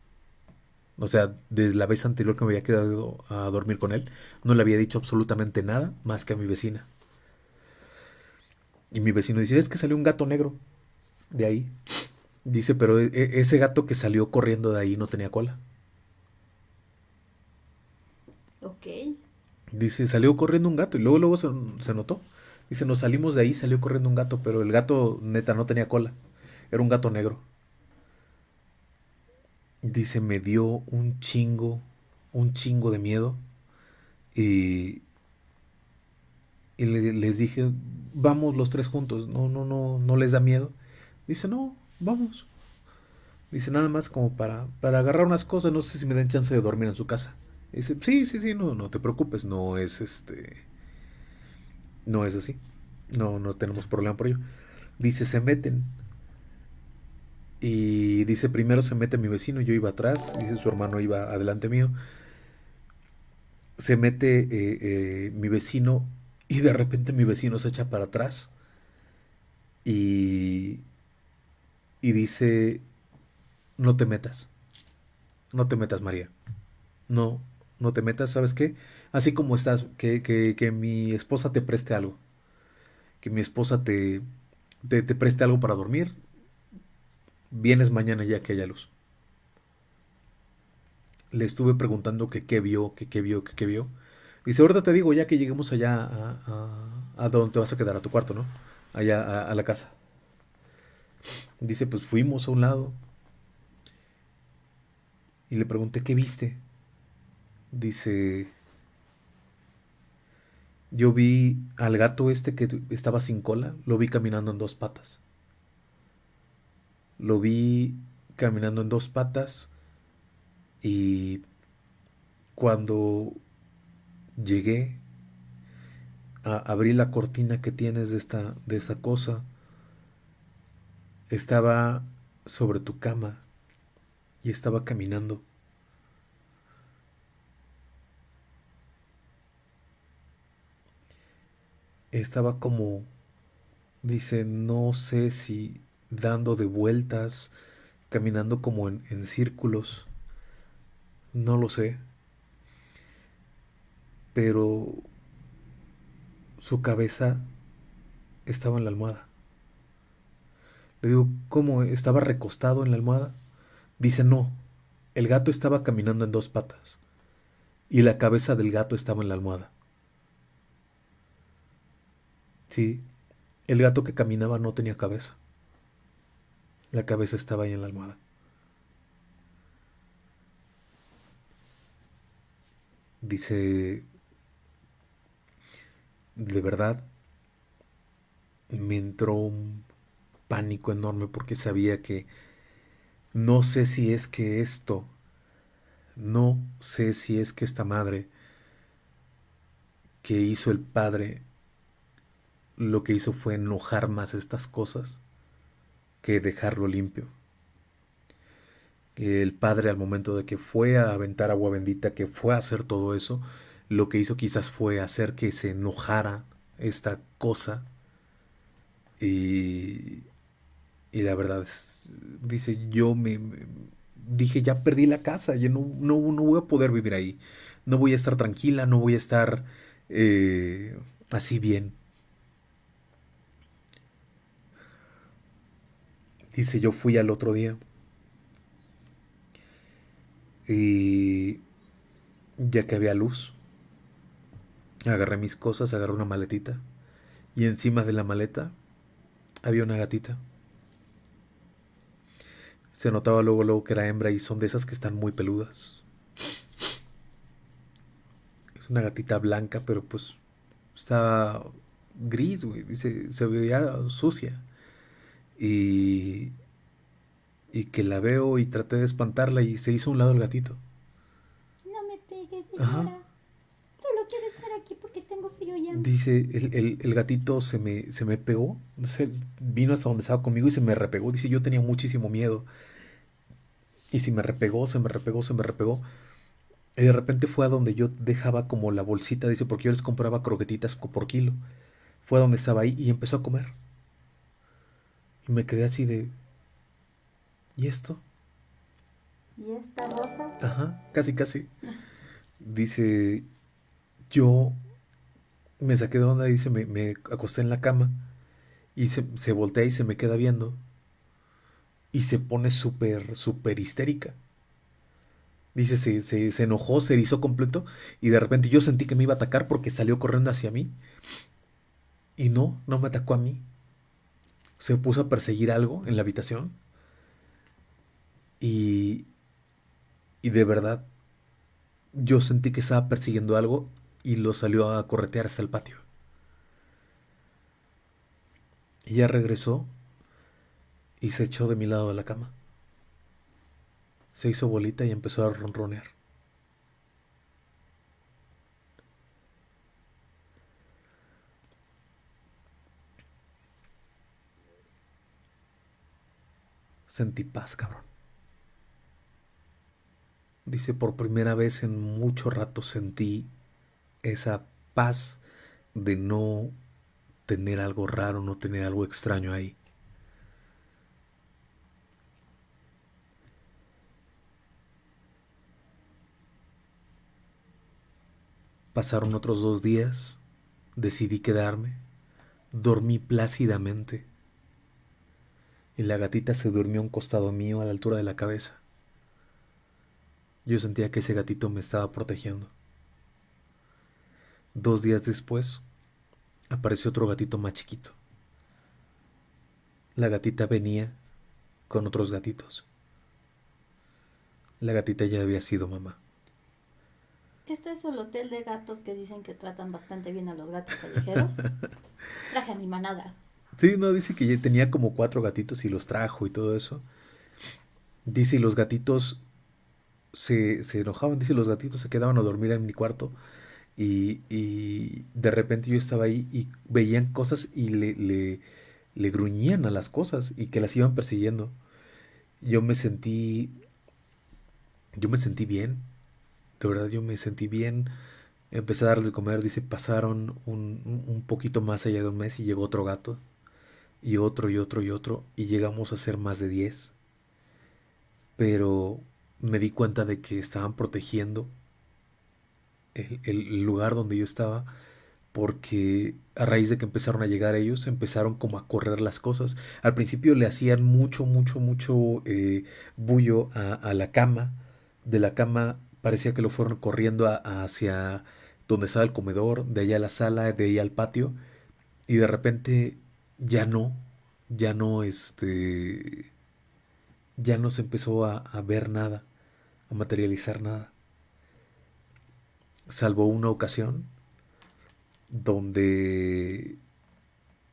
O sea, desde la vez anterior que me había quedado a dormir con él, no le había dicho absolutamente nada más que a mi vecina. Y mi vecino dice, es que salió un gato negro de ahí. Dice, pero e, e, ese gato que salió corriendo de ahí no tenía cola. Ok. Dice, salió corriendo un gato y luego, luego se, se notó. Dice, nos salimos de ahí, salió corriendo un gato, pero el gato neta no tenía cola. Era un gato negro. Dice, me dio un chingo, un chingo de miedo. Y, y les dije, vamos los tres juntos. No, no, no, no les da miedo. Dice, no, vamos. Dice, nada más como para, para agarrar unas cosas, no sé si me den chance de dormir en su casa. Dice, sí, sí, sí, no, no te preocupes, no es este. No es así. No, no tenemos problema por ello. Dice, se meten. Y dice, primero se mete mi vecino, yo iba atrás, dice su hermano iba adelante mío. Se mete eh, eh, mi vecino y de repente mi vecino se echa para atrás y, y dice, no te metas, no te metas María, no, no te metas, ¿sabes qué? Así como estás, que, que, que mi esposa te preste algo, que mi esposa te, te, te preste algo para dormir, vienes mañana ya que haya luz. Le estuve preguntando que qué vio, que qué vio, que qué vio. Dice, ahorita te digo, ya que lleguemos allá a, a, donde te vas a quedar, a tu cuarto, ¿no? Allá a la casa. Dice, pues fuimos a un lado. Y le pregunté, ¿qué viste? Dice, yo vi al gato este que estaba sin cola, lo vi caminando en dos patas. Lo vi caminando en dos patas y cuando llegué a abrir la cortina que tienes de esta, de esta cosa, estaba sobre tu cama y estaba caminando. Estaba como, dice, no sé si dando de vueltas, caminando como en, en círculos. No lo sé. Pero su cabeza estaba en la almohada. Le digo, ¿cómo? ¿Estaba recostado en la almohada? Dice, no. El gato estaba caminando en dos patas. Y la cabeza del gato estaba en la almohada. Sí, el gato que caminaba no tenía cabeza. La cabeza estaba ahí en la almohada. Dice, de verdad, me entró un pánico enorme porque sabía que no sé si es que esto, no sé si es que esta madre que hizo el padre, lo que hizo fue enojar más estas cosas que dejarlo limpio. El padre al momento de que fue a aventar agua bendita, que fue a hacer todo eso, lo que hizo quizás fue hacer que se enojara esta cosa. Y, y la verdad, es, dice, yo me, dije, ya perdí la casa, ya no, no, no, voy a poder vivir ahí. No voy a estar tranquila, no voy a estar eh, así bien. Dice, yo fui al otro día. Y ya que había luz, agarré mis cosas, agarré una maletita. Y encima de la maleta había una gatita. Se notaba luego, luego que era hembra y son de esas que están muy peludas. Es una gatita blanca, pero pues está gris, güey. Dice, se veía sucia. Y, y que la veo y traté de espantarla y se hizo a un lado el gatito. No me pegues, Ajá. Solo quiero estar aquí porque tengo frío ya. Dice, el, el, el, gatito se me, se me pegó, se vino hasta donde estaba conmigo y se me repegó. Dice, yo tenía muchísimo miedo. Y si me repegó, se me repegó, se me repegó. Y de repente fue a donde yo dejaba como la bolsita, dice, porque yo les compraba croquetitas por kilo. Fue a donde estaba ahí y empezó a comer. Y me quedé así de, ¿y esto? ¿Y esta rosa? Ajá, casi, casi. Dice, yo me saqué de onda, dice, me, me acosté en la cama y se, se voltea y se me queda viendo y se pone súper, súper histérica. Dice, se, se, se enojó, se erizó completo y de repente yo sentí que me iba a atacar porque salió corriendo hacia mí. Y no, no me atacó a mí. Se puso a perseguir algo en la habitación. Y, y de verdad, yo sentí que estaba persiguiendo algo y lo salió a corretear hasta el patio. Ella regresó y se echó de mi lado de la cama. Se hizo bolita y empezó a ronronear. Sentí paz, cabrón. Dice, por primera vez en mucho rato sentí esa paz de no tener algo raro, no tener algo extraño ahí. Pasaron otros dos días, decidí quedarme, dormí plácidamente y la gatita se durmió a un costado mío a la altura de la cabeza. Yo sentía que ese gatito me estaba protegiendo. Dos días después, apareció otro gatito más chiquito. La gatita venía con otros gatitos. La gatita ya había sido mamá. Este es el hotel de gatos que dicen que tratan bastante bien a los gatos callejeros. Traje a mi manada. Sí, no, dice que tenía como cuatro gatitos y los trajo y todo eso. Dice, los gatitos se, se enojaban, dice, los gatitos se quedaban a dormir en mi cuarto y, y de repente yo estaba ahí y veían cosas y le, le, le gruñían a las cosas y que las iban persiguiendo. Yo me sentí, yo me sentí bien, de verdad yo me sentí bien. Empecé a darles de comer, dice, pasaron un, un poquito más allá de un mes y llegó otro gato, y otro, y otro, y otro, y llegamos a ser más de 10. Pero me di cuenta de que estaban protegiendo el, el lugar donde yo estaba, porque a raíz de que empezaron a llegar ellos, empezaron como a correr las cosas. Al principio le hacían mucho, mucho, mucho eh, bullo a, a la cama. De la cama parecía que lo fueron corriendo hacia donde estaba el comedor, de allá a la sala, de ahí al patio, y de repente ya no, ya no, este, ya no se empezó a, ver nada, a materializar nada, salvo una ocasión donde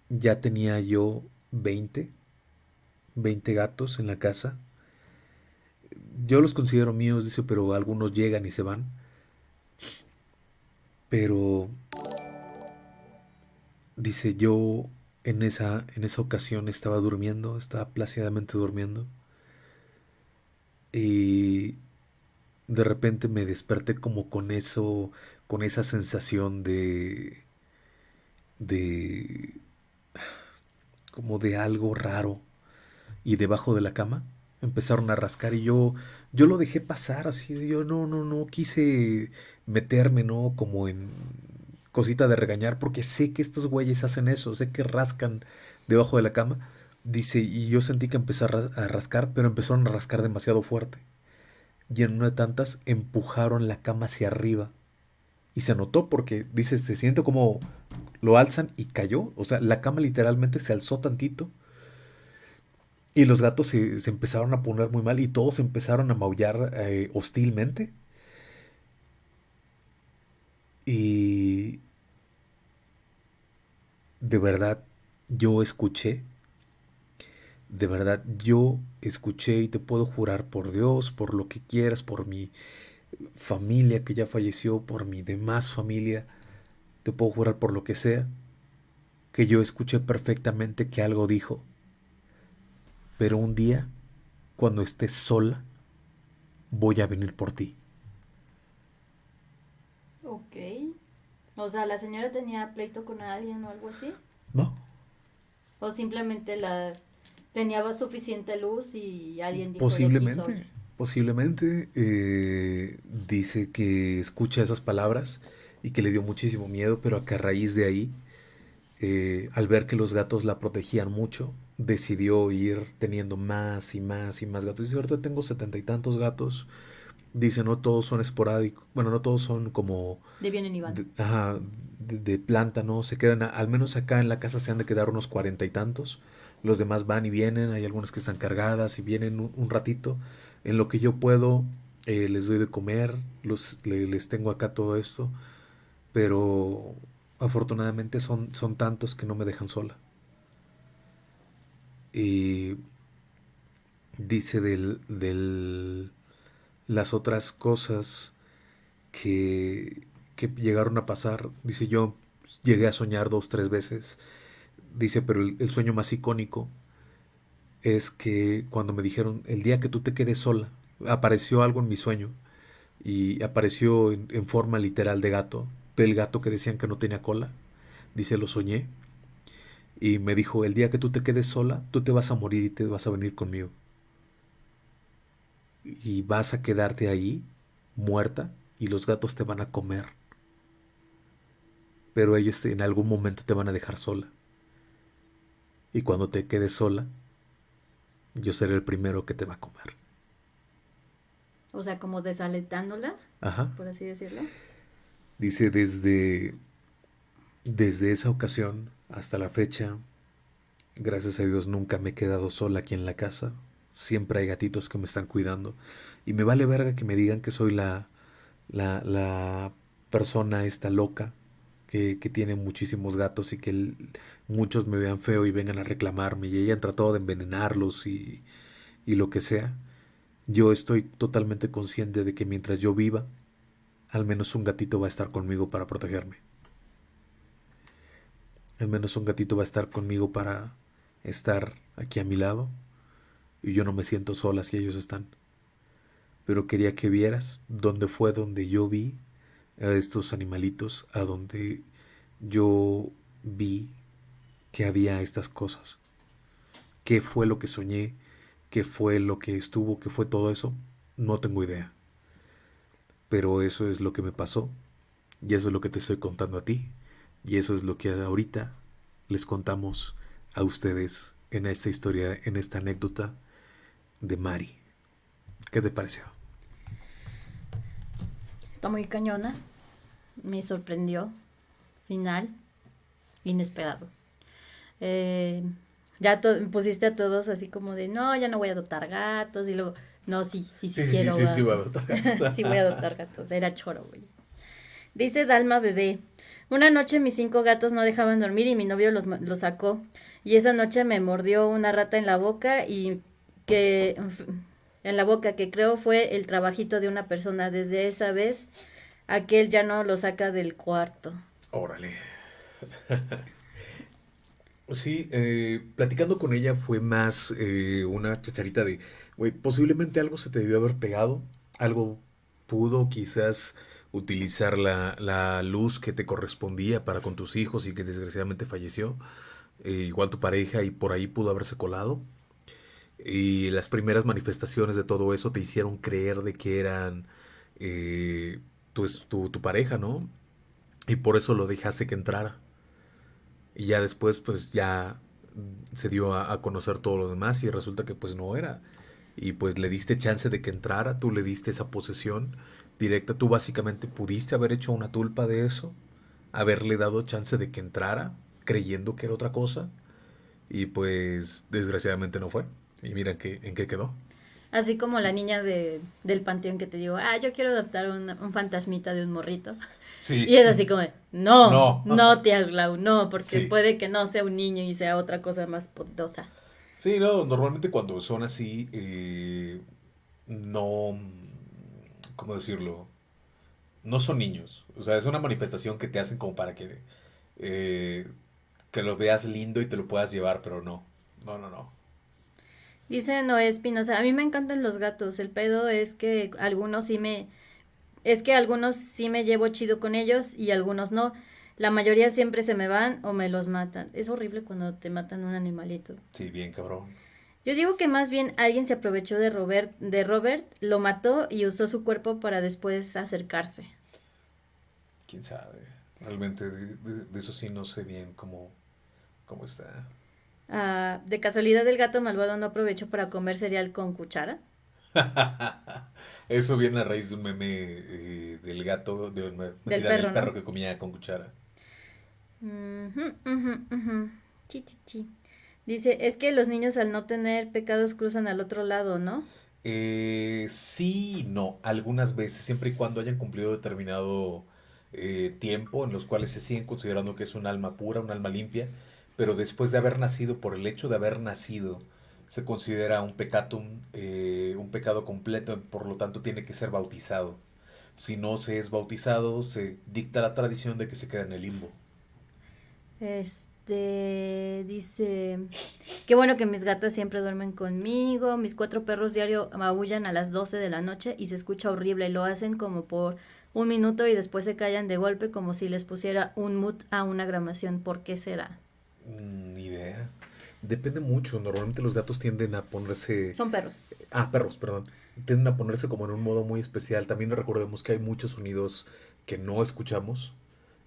ya tenía yo 20, 20 gatos en la casa. Yo los considero míos, dice, pero algunos llegan y se van. Pero dice, yo en esa, en esa ocasión estaba durmiendo, estaba plácidamente durmiendo. Y de repente me desperté como con eso, con esa sensación de, de, como de algo raro. Y debajo de la cama empezaron a rascar y yo, yo lo dejé pasar así, yo no, no, no quise meterme, ¿no? Como en cosita de regañar, porque sé que estos güeyes hacen eso, sé que rascan debajo de la cama. Dice, y yo sentí que empezó a, ras- a rascar, pero empezaron a rascar demasiado fuerte. Y en una de tantas empujaron la cama hacia arriba. Y se notó porque, dice, se siente como lo alzan y cayó. O sea, la cama literalmente se alzó tantito. Y los gatos se, se empezaron a poner muy mal y todos empezaron a maullar eh, hostilmente. Y de verdad yo escuché, de verdad yo escuché y te puedo jurar por Dios, por lo que quieras, por mi familia que ya falleció, por mi demás familia, te puedo jurar por lo que sea, que yo escuché perfectamente que algo dijo. Pero un día, cuando estés sola, voy a venir por ti. Ok. O sea, ¿la señora tenía pleito con alguien o algo así? ¿No? ¿O simplemente la tenía suficiente luz y alguien dijo Posiblemente, posiblemente. Eh, dice que escucha esas palabras y que le dio muchísimo miedo, pero que a raíz de ahí, eh, al ver que los gatos la protegían mucho, decidió ir teniendo más y más y más gatos. Dice, ahorita tengo setenta y tantos gatos. Dice, no todos son esporádicos. Bueno, no todos son como... De vienen y van. De, ajá, de, planta, ¿no? Se quedan, al menos acá en la casa se han de quedar unos cuarenta y tantos. Los demás van y vienen. Hay algunas que están cargadas y vienen un, ratito. En lo que yo puedo, eh, les doy de comer. Los, les tengo acá todo esto. Pero afortunadamente son, son tantos que no me dejan sola. Y dice del, del, las otras cosas que, que llegaron a pasar. Dice yo llegué a soñar dos, tres veces. Dice, pero el, sueño más icónico es que cuando me dijeron, el día que tú te quedes sola, apareció algo en mi sueño y apareció en, forma literal de gato, del gato que decían que no tenía cola. Dice, lo soñé y me dijo, el día que tú te quedes sola, tú te vas a morir y te vas a venir conmigo. Y vas a quedarte ahí, muerta, y los gatos te van a comer. Pero ellos en algún momento te van a dejar sola. Y cuando te quedes sola, yo seré el primero que te va a comer. O sea, como desaletándola, Ajá. por así decirlo. Dice, desde, desde esa ocasión hasta la fecha, gracias a Dios nunca me he quedado sola aquí en la casa. Siempre hay gatitos que me están cuidando. Y me vale verga que me digan que soy la, la, la persona esta loca que, que, tiene muchísimos gatos y que muchos me vean feo y vengan a reclamarme y hayan tratado de envenenarlos y, y lo que sea. Yo estoy totalmente consciente de que mientras yo viva, al menos un gatito va a estar conmigo para protegerme. Al menos un gatito va a estar conmigo para estar aquí a mi lado. Y yo no me siento sola si ellos están. Pero quería que vieras dónde fue donde yo vi a estos animalitos, a donde yo vi que había estas cosas. ¿Qué fue lo que soñé? ¿Qué fue lo que estuvo? ¿Qué fue todo eso? No tengo idea. Pero eso es lo que me pasó. Y eso es lo que te estoy contando a ti. Y eso es lo que ahorita les contamos a ustedes en esta historia, en esta anécdota de Mari. ¿Qué te pareció? Está muy cañona. Me sorprendió. Final. Inesperado. Eh, ya pusiste a todos así como de, no, ya no voy a adoptar gatos. Y luego, no, sí, sí, sí, quiero. Sí, sí, voy a adoptar gatos. sí, voy a adoptar gatos. Era choro, güey. Dice Dalma Bebé. Una noche mis cinco gatos no dejaban dormir y mi novio los, los sacó. Y esa noche me mordió una rata en la boca y que en la boca que creo fue el trabajito de una persona. Desde esa vez, aquel ya no lo saca del cuarto. Órale. sí, eh, platicando con ella fue más eh, una chacharita de, güey, posiblemente algo se te debió haber pegado, algo pudo quizás utilizar la, la, luz que te correspondía para con tus hijos y que desgraciadamente falleció, eh, igual tu pareja y por ahí pudo haberse colado. Y las primeras manifestaciones de todo eso te hicieron creer de que eran eh, tu, tu, tu, pareja, ¿no? Y por eso lo dejaste que entrara. Y ya después pues ya se dio a, a conocer todo lo demás y resulta que pues no era. Y pues le diste chance de que entrara, tú le diste esa posesión directa. Tú básicamente pudiste haber hecho una tulpa de eso, haberle dado chance de que entrara, creyendo que era otra cosa, y pues desgraciadamente no fue. Y mira que, en qué quedó. Así como la niña de, del panteón que te digo, ah, yo quiero adoptar un, un fantasmita de un morrito. Sí. Y es así como, no, no, no tía Glau, no, porque puede que no sea un niño y sea otra cosa más poderosa. Sí, no, normalmente cuando son así, eh, no, ¿cómo decirlo? No son niños. O sea, es una manifestación que te hacen como para que, eh, que lo veas lindo y te lo puedas llevar, pero no. No, no, no. Dice Noé Espinosa, a mí me encantan los gatos. El pedo es que algunos sí me... Es que algunos sí me llevo chido con ellos y algunos no. La mayoría siempre se me van o me los matan. Es horrible cuando te matan un animalito. Sí, bien cabrón. Yo digo que más bien alguien se aprovechó de Robert, de Robert, lo mató y usó su cuerpo para después acercarse. Quién sabe. Realmente de, de- de eso sí no sé bien cómo, cómo está. Ah, de casualidad el gato malvado no aprovechó para comer cereal con cuchara. Eso viene a raíz de un meme eh, del gato, de, un- mentira, perro, del perro ¿no? que comía con cuchara. Chi, chi, chi. Dice, es que los niños al no tener pecados cruzan al otro lado, ¿no? Eh, sí no, algunas veces, siempre y cuando hayan cumplido determinado eh, tiempo en los cuales se siguen considerando que es un alma pura, un alma limpia, pero después de haber nacido, por el hecho de haber nacido, se considera un pecatum, eh, un pecado completo, por lo tanto tiene que ser bautizado. Si no se es bautizado, se dicta la tradición de que se queda en el limbo. Este, dice, qué bueno que mis gatas siempre duermen conmigo, mis cuatro perros diario maullan a las 12 de la noche y se escucha horrible, lo hacen como por un minuto y después se callan de golpe como si les pusiera un mute a una grabación, ¿por qué será? Ni idea. Depende mucho, normalmente los gatos tienden a ponerse... Son perros. Ah, perros, perdón. Tienden a ponerse como en un modo muy especial. También recordemos que hay muchos sonidos que no escuchamos.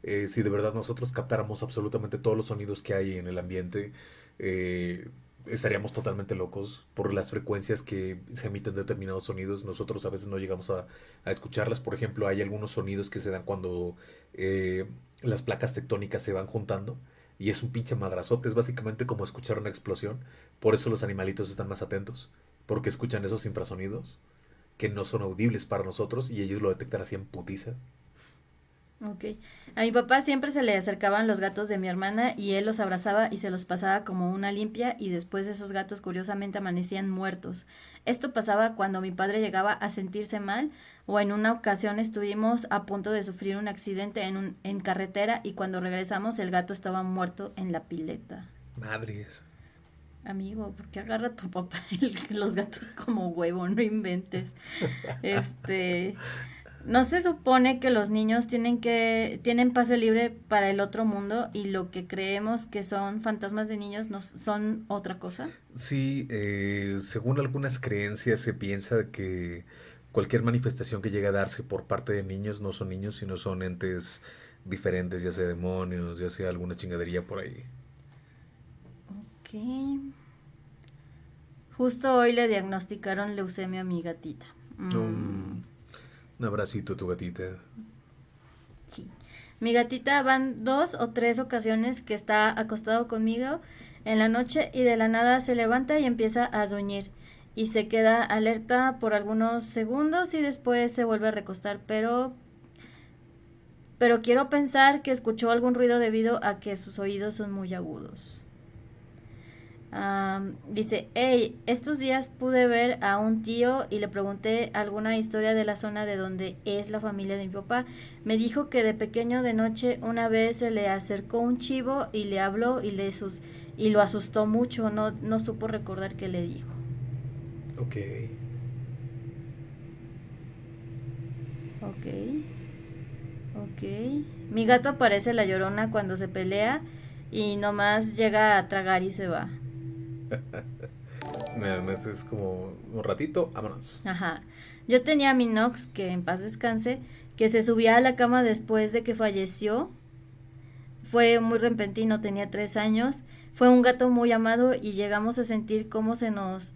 Eh, si de verdad nosotros captáramos absolutamente todos los sonidos que hay en el ambiente, eh, estaríamos totalmente locos por las frecuencias que se emiten determinados sonidos. Nosotros a veces no llegamos a, a escucharlas. Por ejemplo, hay algunos sonidos que se dan cuando eh, las placas tectónicas se van juntando. Y es un pinche madrazote, es básicamente como escuchar una explosión. Por eso los animalitos están más atentos, porque escuchan esos infrasonidos que no son audibles para nosotros y ellos lo detectan así en putiza. Ok. A mi papá siempre se le acercaban los gatos de mi hermana y él los abrazaba y se los pasaba como una limpia y después esos gatos curiosamente amanecían muertos. Esto pasaba cuando mi padre llegaba a sentirse mal o en una ocasión estuvimos a punto de sufrir un accidente en, un, en carretera y cuando regresamos el gato estaba muerto en la pileta. Madres. Amigo, ¿por qué agarra a tu papá el- los gatos como huevo? No inventes. Este, no se supone que los niños tienen que tienen pase libre para el otro mundo y lo que creemos que son fantasmas de niños no son otra cosa. Sí, eh, según algunas creencias se piensa que cualquier manifestación que llegue a darse por parte de niños no son niños, sino son entes diferentes, ya sea demonios, ya sea alguna chingadería por ahí. Ok. Justo hoy le diagnosticaron leucemia a mi gatita. Mm. Un abracito a tu gatita. Sí. Mi gatita van dos o tres ocasiones que está acostado conmigo en la noche y de la nada se levanta y empieza a gruñir y se queda alerta por algunos segundos y después se vuelve a recostar, pero pero quiero pensar que escuchó algún ruido debido a que sus oídos son muy agudos. Am, dice, hey, estos días pude ver a un tío y le pregunté alguna historia de la zona de donde es la familia de mi papá. Me dijo que de pequeño de noche una vez se le acercó un chivo y le habló y le sus y lo asustó mucho, no, no supo recordar qué le dijo. Ok. Ok. Ok. Mi gato parece la llorona cuando se pelea y nomás llega a tragar y se va. Nada más es como un ratito, vámonos. Ajá. Yo tenía a mi Nox, que en paz descanse, que se subía a la cama después de que falleció. Fue muy repentino, tenía tres años. Fue un gato muy amado y llegamos a sentir cómo se nos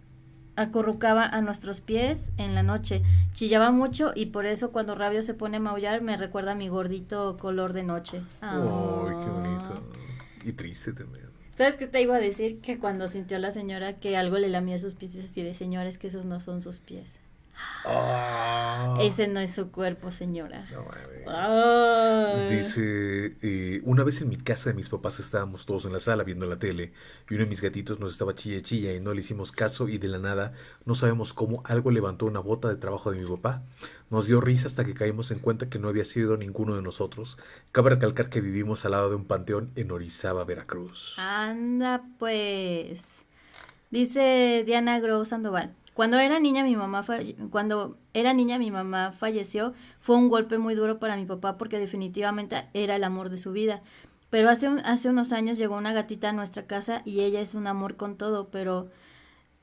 acurrucaba a nuestros pies en la noche. Chillaba mucho y por eso cuando Rabio se pone a maullar me recuerda a mi gordito color de noche. Ay, qué Ah. bonito. Y triste también. ¿Sabes qué te iba a decir? Que cuando sintió la señora que algo le lamía sus pies, así de señores que esos no son sus pies. Ah. Ese no es su cuerpo, señora. No. Dice, eh, una vez en mi casa de mis papás estábamos todos en la sala viendo la tele y uno de mis gatitos nos estaba chilla chilla y no le hicimos caso y de la nada no sabemos cómo algo levantó una bota de trabajo de mi papá. Nos dio risa hasta que caímos en cuenta que no había sido ninguno de nosotros. Cabe recalcar que vivimos al lado de un panteón en Orizaba, Veracruz. Anda, pues. Dice Diana Grow Sandoval. Cuando era niña mi mamá cuando era niña mi mamá falleció, fue un golpe muy duro para mi papá porque definitivamente era el amor de su vida. Pero hace un- hace unos años llegó una gatita a nuestra casa y ella es un amor con todo, pero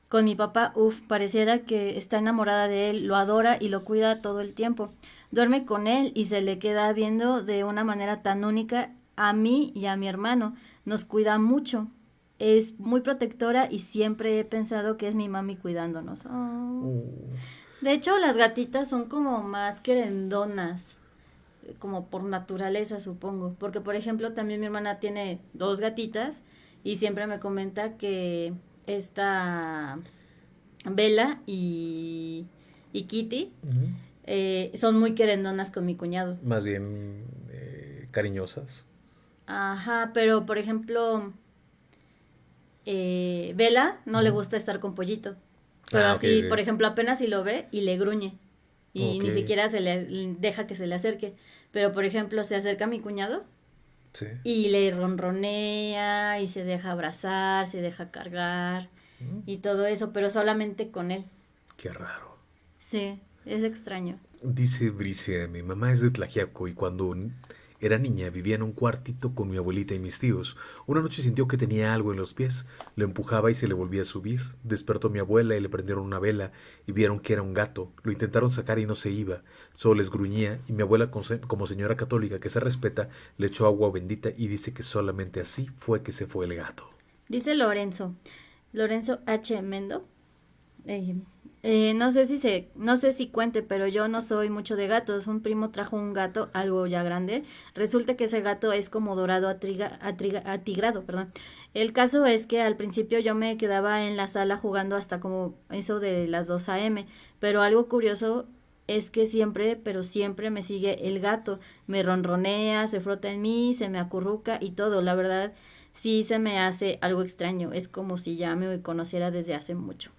Con mi papá, uff, pareciera que está enamorada de él, lo adora y lo cuida todo el tiempo. Duerme con él y se le queda viendo de una manera tan única a mí y a mi hermano. Nos cuida mucho. Es muy protectora y siempre he pensado que es mi mami cuidándonos. Oh. Uh, De hecho, las gatitas son como más querendonas, como por naturaleza, supongo. Porque, por ejemplo, también mi hermana tiene dos gatitas y siempre me comenta que esta Bella y, y Kitty eh, son muy querendonas con mi cuñado. Más bien eh, cariñosas. Ajá, pero por ejemplo, eh, Bella no le gusta estar con Pollito. Pero Ah, ok, así, por ejemplo, apenas si lo ve y le gruñe. Y ni siquiera se le deja que se le acerque. Pero por ejemplo, se acerca a mi cuñado Sí. y le ronronea y se deja abrazar, se deja cargar Mm, y todo eso, pero solamente con él. Qué raro. Sí, es extraño. Dice Bricia, mi mamá es de Tlajiaco y cuando era niña vivía en un cuartito con mi abuelita y mis tíos. Una noche sintió que tenía algo en los pies, lo empujaba y se le volvía a subir. Despertó mi abuela y le prendieron una vela y vieron que era un gato. Lo intentaron sacar y no se iba, solo les gruñía y mi abuela como señora católica que se respeta le echó agua bendita y dice que solamente así fue que se fue el gato. Dice Lorenzo, Lorenzo H. Mendo. eh, eh, no sé si se, no sé si cuente, pero yo no soy mucho de gatos. Un primo trajo un gato, algo ya grande. Resulta que ese gato es como dorado atriga- atriga- atigrado, perdón. El caso es que al principio yo me quedaba en la sala jugando hasta como eso de las 2 a.m. Pero algo curioso es que siempre, pero siempre me sigue el gato. Me ronronea, se frota en mí, se me acurruca y todo. La verdad, sí se me hace algo extraño. Es como si ya me conociera desde hace mucho.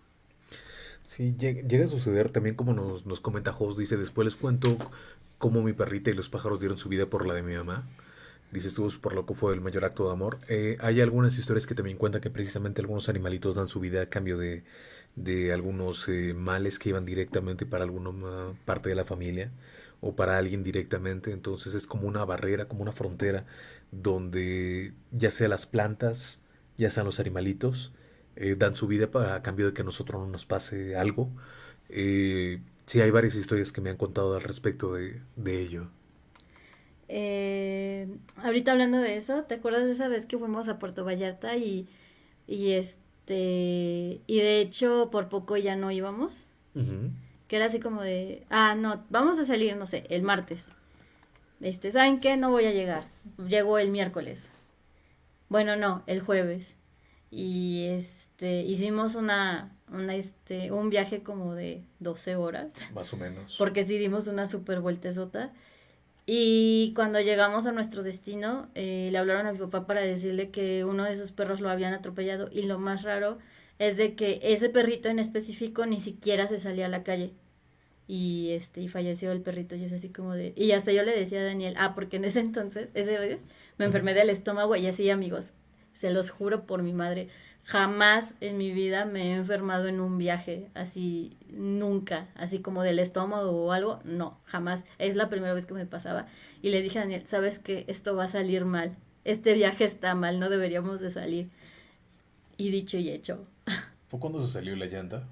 Sí, llega, a suceder también como nos, nos comenta Jos, dice, después les cuento cómo mi perrita y los pájaros dieron su vida por la de mi mamá. Dice, estuvo súper loco, fue el mayor acto de amor. Eh, hay algunas historias que también cuentan que precisamente algunos animalitos dan su vida a cambio de, de algunos eh, males que iban directamente para alguna parte de la familia o para alguien directamente. Entonces es como una barrera, como una frontera donde ya sea las plantas, ya sean los animalitos, eh, dan su vida para a cambio de que a nosotros no nos pase algo. Eh, sí, hay varias historias que me han contado al respecto de, de ello. Eh, ahorita hablando de eso, ¿te acuerdas de esa vez que fuimos a Puerto Vallarta y, y este, y de hecho por poco ya no íbamos? Que era así como de, ah, no, vamos a salir, no sé, el martes. Este, ¿saben qué? No voy a llegar. Llego el miércoles. Bueno, no, el jueves. Y este, hicimos una, una, este, un viaje como de 12 horas. Más o menos. Porque sí dimos una super vueltezota. Y cuando llegamos a nuestro destino, eh, le hablaron a mi papá para decirle que uno de esos perros lo habían atropellado. Y lo más raro es de que ese perrito en específico ni siquiera se salía a la calle. Y este, y falleció el perrito. Y es así como de. Y hasta yo le decía a Daniel, ah, porque en ese entonces, ese vez, me enfermé del estómago y así, amigos. Se los juro por mi madre. Jamás en mi vida me he enfermado en un viaje, así, nunca, así como del estómago o algo, no, jamás. Es la primera vez que me pasaba. Y le dije a Daniel, ¿sabes qué? Esto va a salir mal. Este viaje está mal, no deberíamos de salir. Y dicho y hecho. ¿Fue cuando se salió la llanta?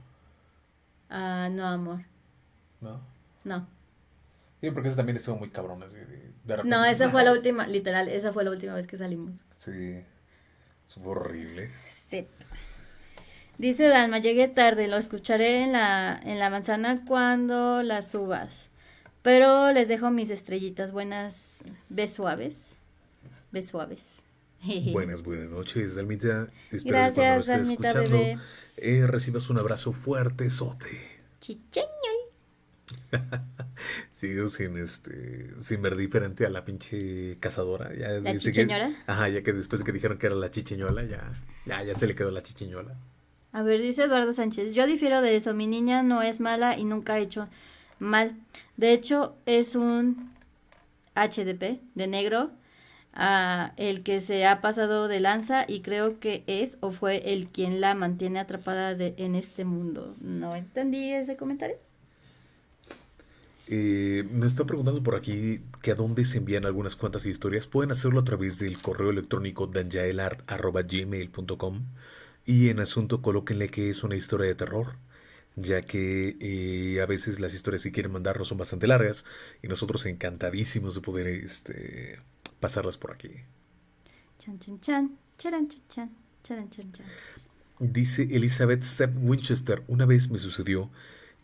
Ah, no, amor, ¿No? no. Sí, porque esa también estuvo muy cabrón. Así de, de repente- No, esa fue la última, literal, esa fue la última vez que salimos. Sí, estuvo horrible. Sí. Dice Dalma, llegué tarde, lo escucharé en la, en la manzana cuando la subas. Pero les dejo mis estrellitas buenas, bes suaves. Bes suaves. Buenas, buenas noches, Dalmita. Espero Gracias, que cuando lo estés Dalmita, escuchando eh, recibas un abrazo fuerte, sote. Chicheño. Sigo sin este sin ver diferente a la pinche cazadora. Ya ¿La dice que- ajá, ya que después de que dijeron que era la chicheñola, ya, ya, ya se le quedó la chicheñola. A ver, dice Eduardo Sánchez, yo difiero de eso, mi niña no es mala y nunca ha hecho mal. De hecho, es un HDP de negro, ah, el que se ha pasado de lanza y creo que es o fue el quien la mantiene atrapada de, en este mundo. No entendí ese comentario. Eh, nos están preguntando por aquí que a dónde se envían algunas cuantas historias. Pueden hacerlo a través del correo electrónico danjaelart.gmail.com Y en asunto colóquenle que es una historia de terror, ya que eh, a veces las historias que quieren mandarnos son bastante largas y nosotros encantadísimos de poder este, pasarlas por aquí. Chan, chan, chan, charan, chan, chan, charan, chan, chan. Dice Elizabeth Sepp Winchester, una vez me sucedió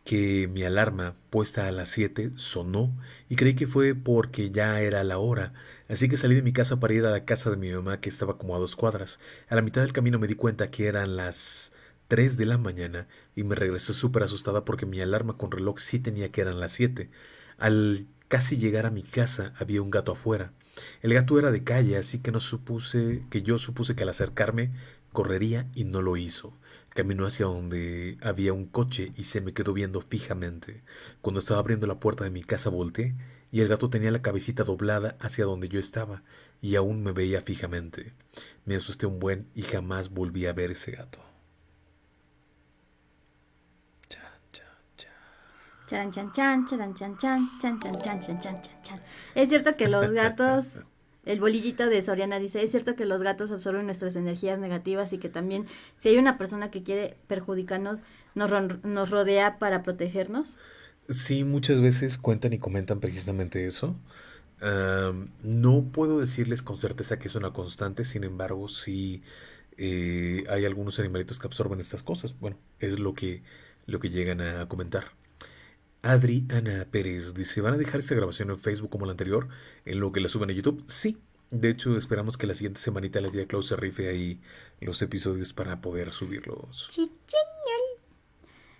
que mi alarma puesta a las 7 sonó y creí que fue porque ya era la hora, así que salí de mi casa para ir a la casa de mi mamá que estaba como a dos cuadras. A la mitad del camino me di cuenta que eran las 3 de la mañana y me regresé súper asustada porque mi alarma con reloj sí tenía que eran las 7. Al casi llegar a mi casa había un gato afuera. El gato era de calle, así que no supuse que yo supuse que al acercarme correría y no lo hizo. Caminó hacia donde había un coche y se me quedó viendo fijamente. Cuando estaba abriendo la puerta de mi casa volteé y el gato tenía la cabecita doblada hacia donde yo estaba y aún me veía fijamente. Me asusté un buen y jamás volví a ver ese gato. Chan, chan, chan. Chan, chan, chan, chan, chan, chan, chan, chan, chan. Es cierto que los gatos, el bolillito de Soriana dice, es cierto que los gatos absorben nuestras energías negativas y que también si hay una persona que quiere perjudicarnos, nos, ron- nos rodea para protegernos. Sí, muchas veces cuentan y comentan precisamente eso. No puedo decirles con certeza que es una constante, sin embargo, sí eh, hay algunos animalitos que absorben estas cosas. Bueno, es lo que, lo que llegan a comentar. Adri Ana Pérez dice, ¿van a dejar esta grabación en Facebook como la anterior, en lo que la suben a YouTube? Sí. De hecho, esperamos que la siguiente semanita la tía Klaus se rife ahí los episodios para poder subirlos.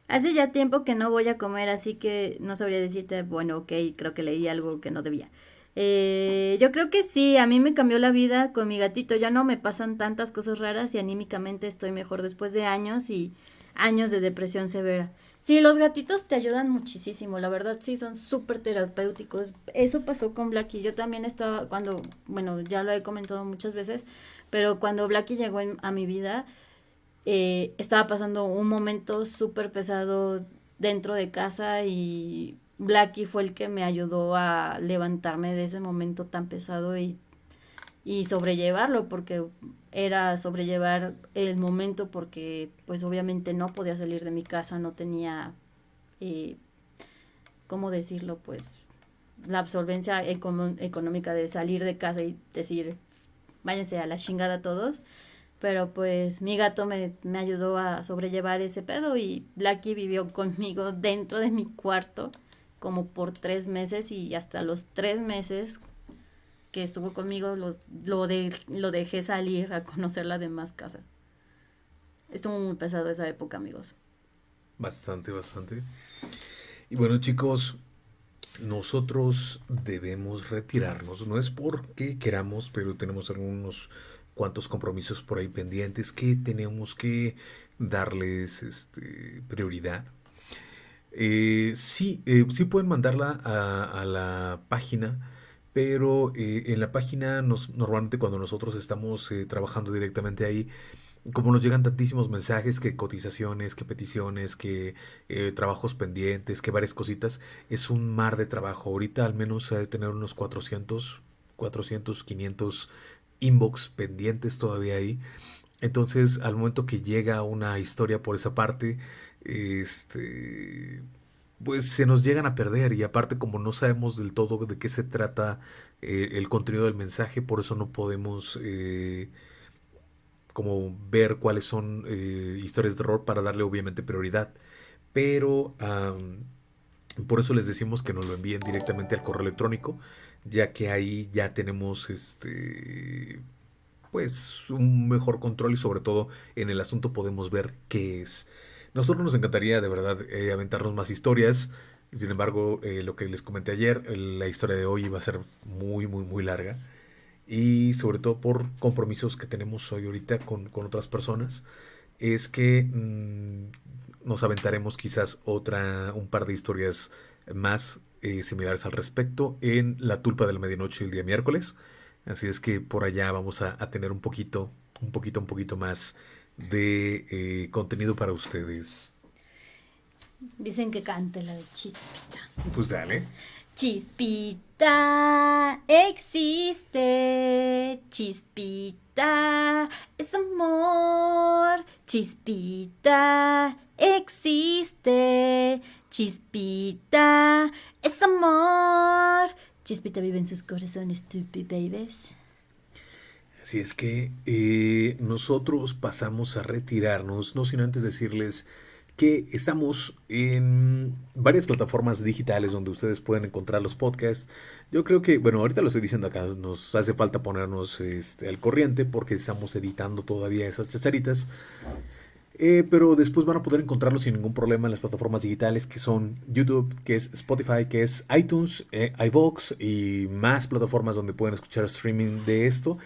Hace ya tiempo que no voy a comer, así que no sabría decirte, bueno, ok, creo que leí algo que no debía. Eh, yo creo que sí, a mí me cambió la vida con mi gatito, ya no me pasan tantas cosas raras y anímicamente estoy mejor después de años y años de depresión severa. Sí, los gatitos te ayudan muchísimo, la verdad sí, son súper terapéuticos. Eso pasó con Blackie, yo también estaba cuando, bueno, ya lo he comentado muchas veces, pero cuando Blackie llegó a mi vida, eh, estaba pasando un momento súper pesado dentro de casa y Blackie fue el que me ayudó a levantarme de ese momento tan pesado y, y sobrellevarlo, porque era sobrellevar el momento porque pues obviamente no podía salir de mi casa, no tenía, eh, ¿cómo decirlo? Pues la absolvencia económica de salir de casa y decir, váyanse a la chingada todos. Pero pues mi gato me, me ayudó a sobrellevar ese pedo y Blackie vivió conmigo dentro de mi cuarto como por tres meses y hasta los tres meses que estuvo conmigo los, lo, de, lo dejé salir a conocer la demás casa. Estuvo muy pesado esa época, amigos. Bastante, bastante. Y bueno, chicos, nosotros debemos retirarnos. No es porque queramos, pero tenemos algunos cuantos compromisos por ahí pendientes que tenemos que darles este, prioridad. Eh, sí, eh, sí pueden mandarla a, a la página, pero eh, en la página normalmente cuando nosotros estamos eh, trabajando directamente ahí, como nos llegan tantísimos mensajes, que cotizaciones, que peticiones, que eh, trabajos pendientes, que varias cositas, es un mar de trabajo. Ahorita al menos ha de tener unos 400, 400, 500 inbox pendientes todavía ahí. Entonces, al momento que llega una historia por esa parte, este, pues se nos llegan a perder y aparte como no sabemos del todo de qué se trata eh, el contenido del mensaje, por eso no podemos eh, como ver cuáles son eh, historias de terror para darle obviamente prioridad. Pero por eso les decimos que nos lo envíen directamente al correo electrónico, ya que ahí ya tenemos este pues un mejor control y sobre todo en el asunto podemos ver qué es. Nosotros nos encantaría de verdad eh, aventarnos más historias. Sin embargo, eh, lo que les comenté ayer, la historia de hoy va a ser muy, muy, muy larga. Y sobre todo por compromisos que tenemos hoy ahorita con, con otras personas, es que mm, nos aventaremos quizás otra, un par de historias más eh, similares al respecto en la tulpa de la medianoche el día miércoles. Así es que por allá vamos a tener un poquito, un poquito, un poquito más de eh, contenido para ustedes. Dicen que cante la de chispita. Pues dale. Chispita, Chispita existe, chispita es amor, chispita existe, chispita es amor. Chispita vive en sus corazones, stupid babies. Así es que eh, nosotros pasamos a retirarnos, no sin antes decirles que estamos en varias plataformas digitales donde ustedes pueden encontrar los podcasts. Yo creo que, bueno, ahorita lo estoy diciendo acá, nos hace falta ponernos este, al corriente porque estamos editando todavía esas chacharitas. Eh, pero después van a poder encontrarlos sin ningún problema en las plataformas digitales que son YouTube, que es Spotify, que es iTunes, eh, y más plataformas donde pueden escuchar streaming de esto.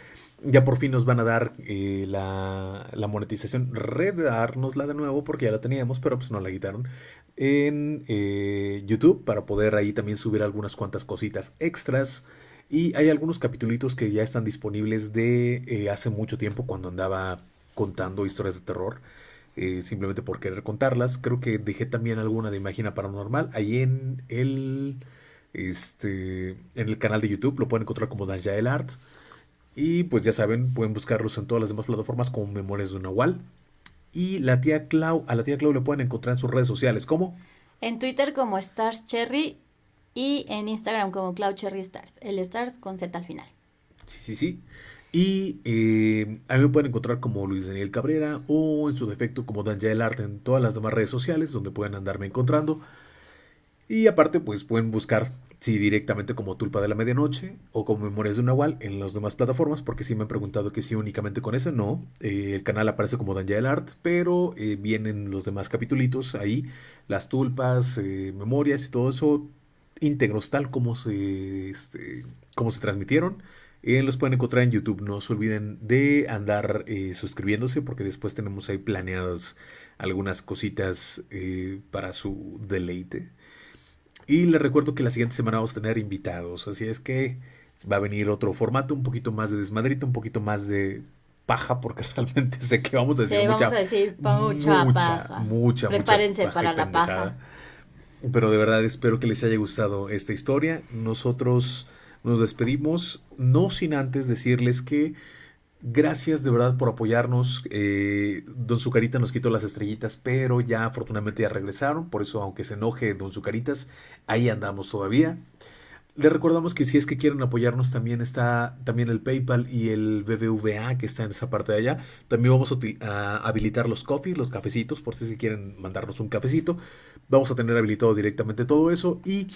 Ya por fin nos van a dar eh, la, la, monetización, redárnosla de nuevo porque ya la teníamos, pero pues no la quitaron en eh, YouTube para poder ahí también subir algunas cuantas cositas extras. Y hay algunos capítulos que ya están disponibles de eh, hace mucho tiempo cuando andaba contando historias de terror. Simplemente por querer contarlas. Creo que dejé también alguna de Imagina Paranormal ahí en el, este, en el canal de YouTube. Lo pueden encontrar como el Art. Y pues ya saben, pueden buscarlos en todas las demás plataformas como Memorias de un Nahual. Y la tía Clau, a la tía Clau le pueden encontrar en sus redes sociales. ¿Cómo? En Twitter como Stars Cherry y en Instagram como Clau Cherry Stars. El Stars con Z al final. Sí, sí, sí. Y eh, a mí me pueden encontrar como Luis Daniel Cabrera o en su defecto como el Arte en todas las demás redes sociales donde pueden andarme encontrando. Y aparte, pues pueden buscar Sí, directamente como Tulpa de la Medianoche o como Memorias de un Nahual en las demás plataformas, porque sí me han preguntado que sí únicamente con eso, no. Eh, el canal aparece como Danja del Art, pero eh, vienen los demás capitulitos ahí, las tulpas, eh, memorias y todo eso íntegros tal como se, este, como se transmitieron. los pueden encontrar en YouTube. No se olviden de andar suscribiéndose porque después tenemos ahí planeadas algunas cositas para su deleite. Y les recuerdo que la siguiente semana vamos a tener invitados, así es que va a venir otro formato, un poquito más de desmadrito, un poquito más de paja, porque realmente sé que vamos a decir sí, mucha, vamos a decir mucha, mucha paja. Mucha, Prepárense para la paja. Pero de verdad espero que les haya gustado esta historia. Nosotros nos despedimos, no sin antes decirles que Gracias de verdad por apoyarnos. Eh, don Zucarita nos quitó las estrellitas, pero ya afortunadamente ya regresaron. Por eso, aunque se enoje Don Zucaritas, ahí andamos todavía. Les recordamos que si es que quieren apoyarnos, también está también el PayPal y el BBVA que está en esa parte de allá. También vamos a, habilitar los coffees, los cafecitos, por si quieren mandarnos un cafecito. Vamos a tener habilitado directamente todo eso. Y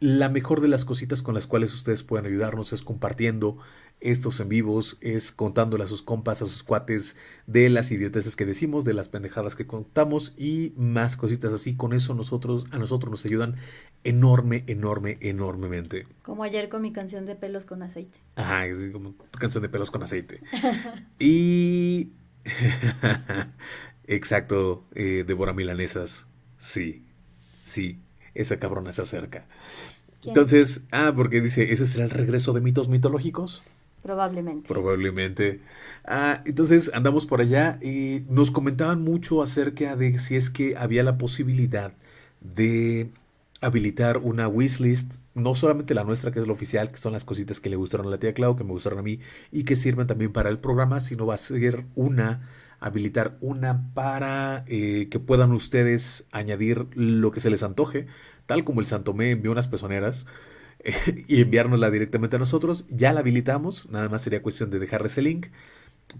la mejor de las cositas con las cuales ustedes pueden ayudarnos es compartiendo estos en vivos, es contándole a sus compas, a sus cuates de las idioteces que decimos, de las pendejadas que contamos y más cositas así. Con eso nosotros, a nosotros nos ayudan enorme, enorme, enormemente. Como ayer con mi canción de pelos con aceite. Ajá, es como tu canción de pelos con aceite. y... Exacto, eh, Débora Milanesas. Sí, sí, esa cabrona se acerca. Entonces, ah, porque dice, ¿ese será el regreso de mitos mitológicos? Probablemente. Probablemente. Ah, entonces andamos por allá y nos comentaban mucho acerca de si es que había la posibilidad de habilitar una wishlist, no solamente la nuestra, que es la oficial, que son las cositas que le gustaron a la tía Clau, que me gustaron a mí y que sirven también para el programa, sino va a ser una, habilitar una para eh, que puedan ustedes añadir lo que se les antoje tal como el Santomé envió unas pezoneras y enviárnosla directamente a nosotros. Ya la habilitamos, nada más sería cuestión de dejarles el link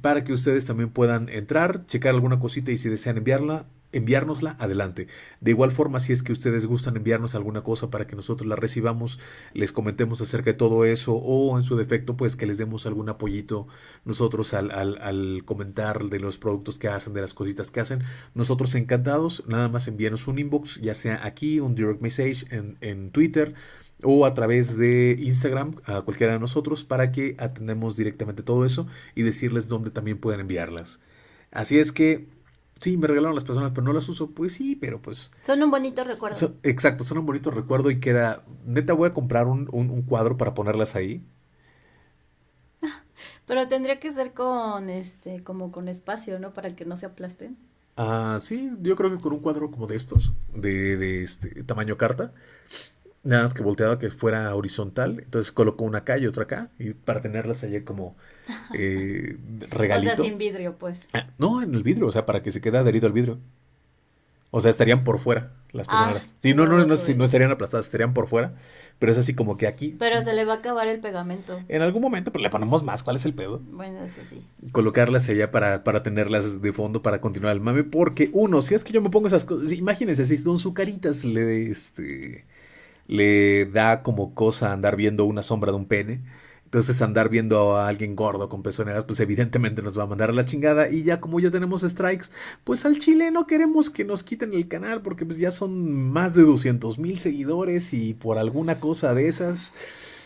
para que ustedes también puedan entrar, checar alguna cosita y si desean enviarla, enviárnosla, adelante. De igual forma, si es que ustedes gustan enviarnos alguna cosa para que nosotros la recibamos, les comentemos acerca de todo eso o en su defecto, pues que les demos algún apoyito nosotros al, al, comentar de los productos que hacen, de las cositas que hacen. Nosotros encantados, nada más envíenos un inbox, ya sea aquí, un direct message en, en Twitter o a través de Instagram a cualquiera de nosotros para que atendemos directamente todo eso y decirles dónde también pueden enviarlas. Así es que Sí, me regalaron las personas, pero no las uso. Pues sí, pero pues. Son un bonito recuerdo. exacto, son un bonito recuerdo y que era. Neta, voy a comprar un, cuadro para ponerlas ahí. Pero tendría que ser con este, como con espacio, ¿no? Para que no se aplasten. Ah, sí, yo creo que con un cuadro como de estos, de, de este tamaño carta. Nada más que volteaba que fuera horizontal. Entonces colocó una acá y otra acá. Y para tenerlas allá como eh, regalito. O sea, sin vidrio, pues. Ah, no, en el vidrio, o sea, para que se quede adherido al vidrio. O sea, estarían por fuera las Ah, personas. sí, no, no, no, no, sí, no estarían aplastadas, estarían por fuera. Pero es así como que aquí. Pero se le va a acabar el pegamento. En algún momento, pero le ponemos más. ¿Cuál es el pedo? Bueno, eso sí. Colocarlas allá para, para tenerlas de fondo para continuar el mame. Porque, uno, si es que yo me pongo esas cosas. Imagínense, si Don Zucaritas le, este, le da como cosa andar viendo una sombra de un pene. Entonces andar viendo a alguien gordo con pezoneras, pues evidentemente nos va a mandar a la chingada. Y ya como ya tenemos strikes, pues al chile no queremos que nos quiten el canal porque pues ya son más de 200 mil seguidores y por alguna cosa de esas...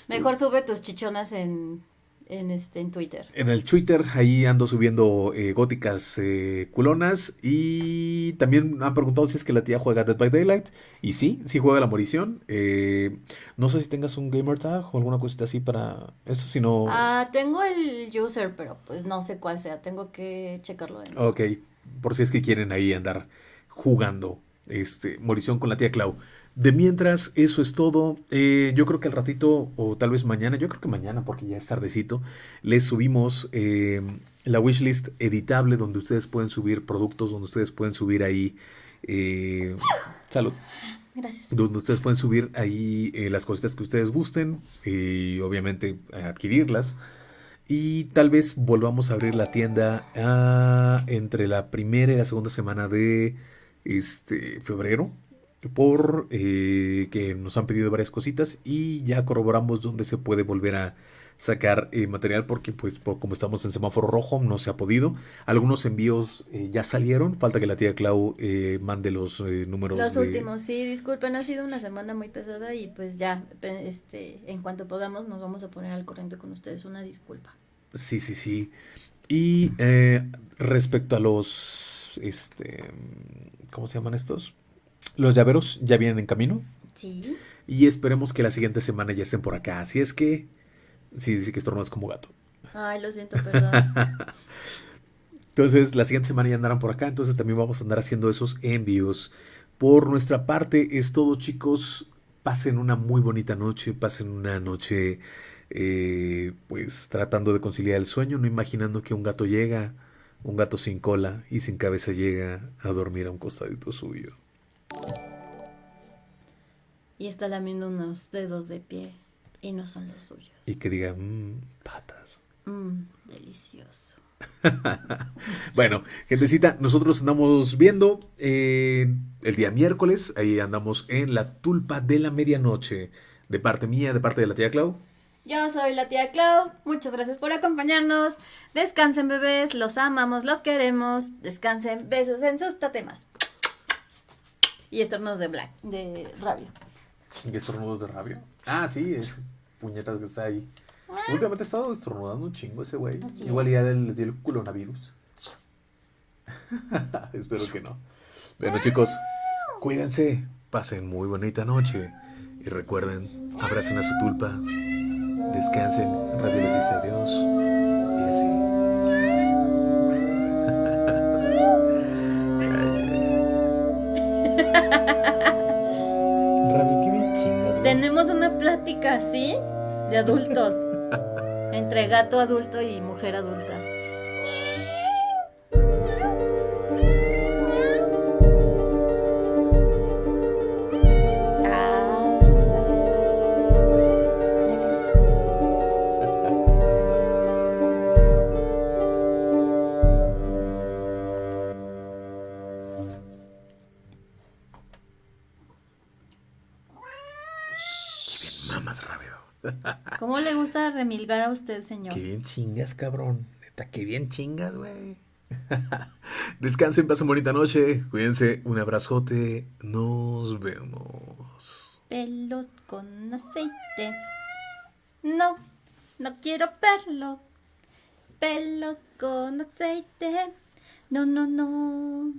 Mejor sube tus chichonas en, en, este, en Twitter. En el Twitter, ahí ando subiendo eh, góticas eh, culonas. Y también han preguntado si es que la tía juega Dead by Daylight. Y sí, sí juega la morición. Eh, no sé si tengas un gamer tag o alguna cosita así para eso, si no... Ah, tengo el user, pero pues no sé cuál sea. Tengo que checarlo nuevo. Ok, por si es que quieren ahí andar jugando este, morición con la tía Clau. De mientras, eso es todo. Eh, yo creo que al ratito, o tal vez mañana, yo creo que mañana, porque ya es tardecito, les subimos eh, la wishlist editable donde ustedes pueden subir productos, donde ustedes pueden subir ahí. eh, salud. Gracias. Donde ustedes pueden subir ahí eh, las cositas que ustedes gusten y obviamente adquirirlas. Y tal vez volvamos a abrir la tienda ah, entre la primera y la segunda semana de este, febrero. Por eh, que nos han pedido varias cositas y ya corroboramos dónde se puede volver a sacar eh, material porque pues por, como estamos en semáforo rojo no se ha podido. Algunos envíos eh, ya salieron, falta que la tía Clau eh, mande los números Los de... últimos, sí, disculpen, ha sido una semana muy pesada y pues ya, este, en cuanto podamos nos vamos a poner al corriente con ustedes. Una disculpa. Sí, sí, sí. Y eh, respecto a los, este, ¿cómo se llaman estos? Los llaveros ya vienen en camino Sí. y esperemos que la siguiente semana ya estén por acá. Así es que, sí, dice que estornudas como gato. Ay, lo siento, perdón. Entonces, la siguiente semana ya andarán por acá, entonces también vamos a andar haciendo esos envíos. Por nuestra parte es todo, chicos. Pasen una muy bonita noche, pasen una noche, eh, pues tratando de conciliar el sueño, no imaginando que un gato llega, un gato sin cola y sin cabeza llega a dormir a un costadito suyo. Y está lamiendo unos dedos de pie y no son los suyos. Y que diga, "Mm, patas. Mmm, delicioso. Bueno, gentecita, nosotros andamos viendo eh, el día miércoles, ahí andamos en la tulpa de la medianoche, de parte mía, de parte de la tía Clau. Yo soy la tía Clau. Muchas gracias por acompañarnos. Descansen, bebés. Los amamos, los queremos. Descansen. Besos en sus tatemas. Y estornudos de black, de rabia. ¿Y estornudos de rabia? Ah, sí, es puñetas que está ahí. Últimamente ha estado estornudando un chingo ese güey. Igual ya le dio el coronavirus. Espero que no. Bueno, chicos, cuídense, pasen muy bonita noche y recuerden, abracen a su tulpa, descansen, Radio les dice adiós así de adultos. entre gato adulto y mujer adulta. ¿Cómo le gusta remilgar a usted, señor? Qué bien chingas, cabrón. Neta, qué bien chingas, güey. Descansen, pasen bonita noche. Cuídense. Un abrazote. Nos vemos. Pelos con aceite. No, no quiero verlo. Pelos con aceite. No, no, no.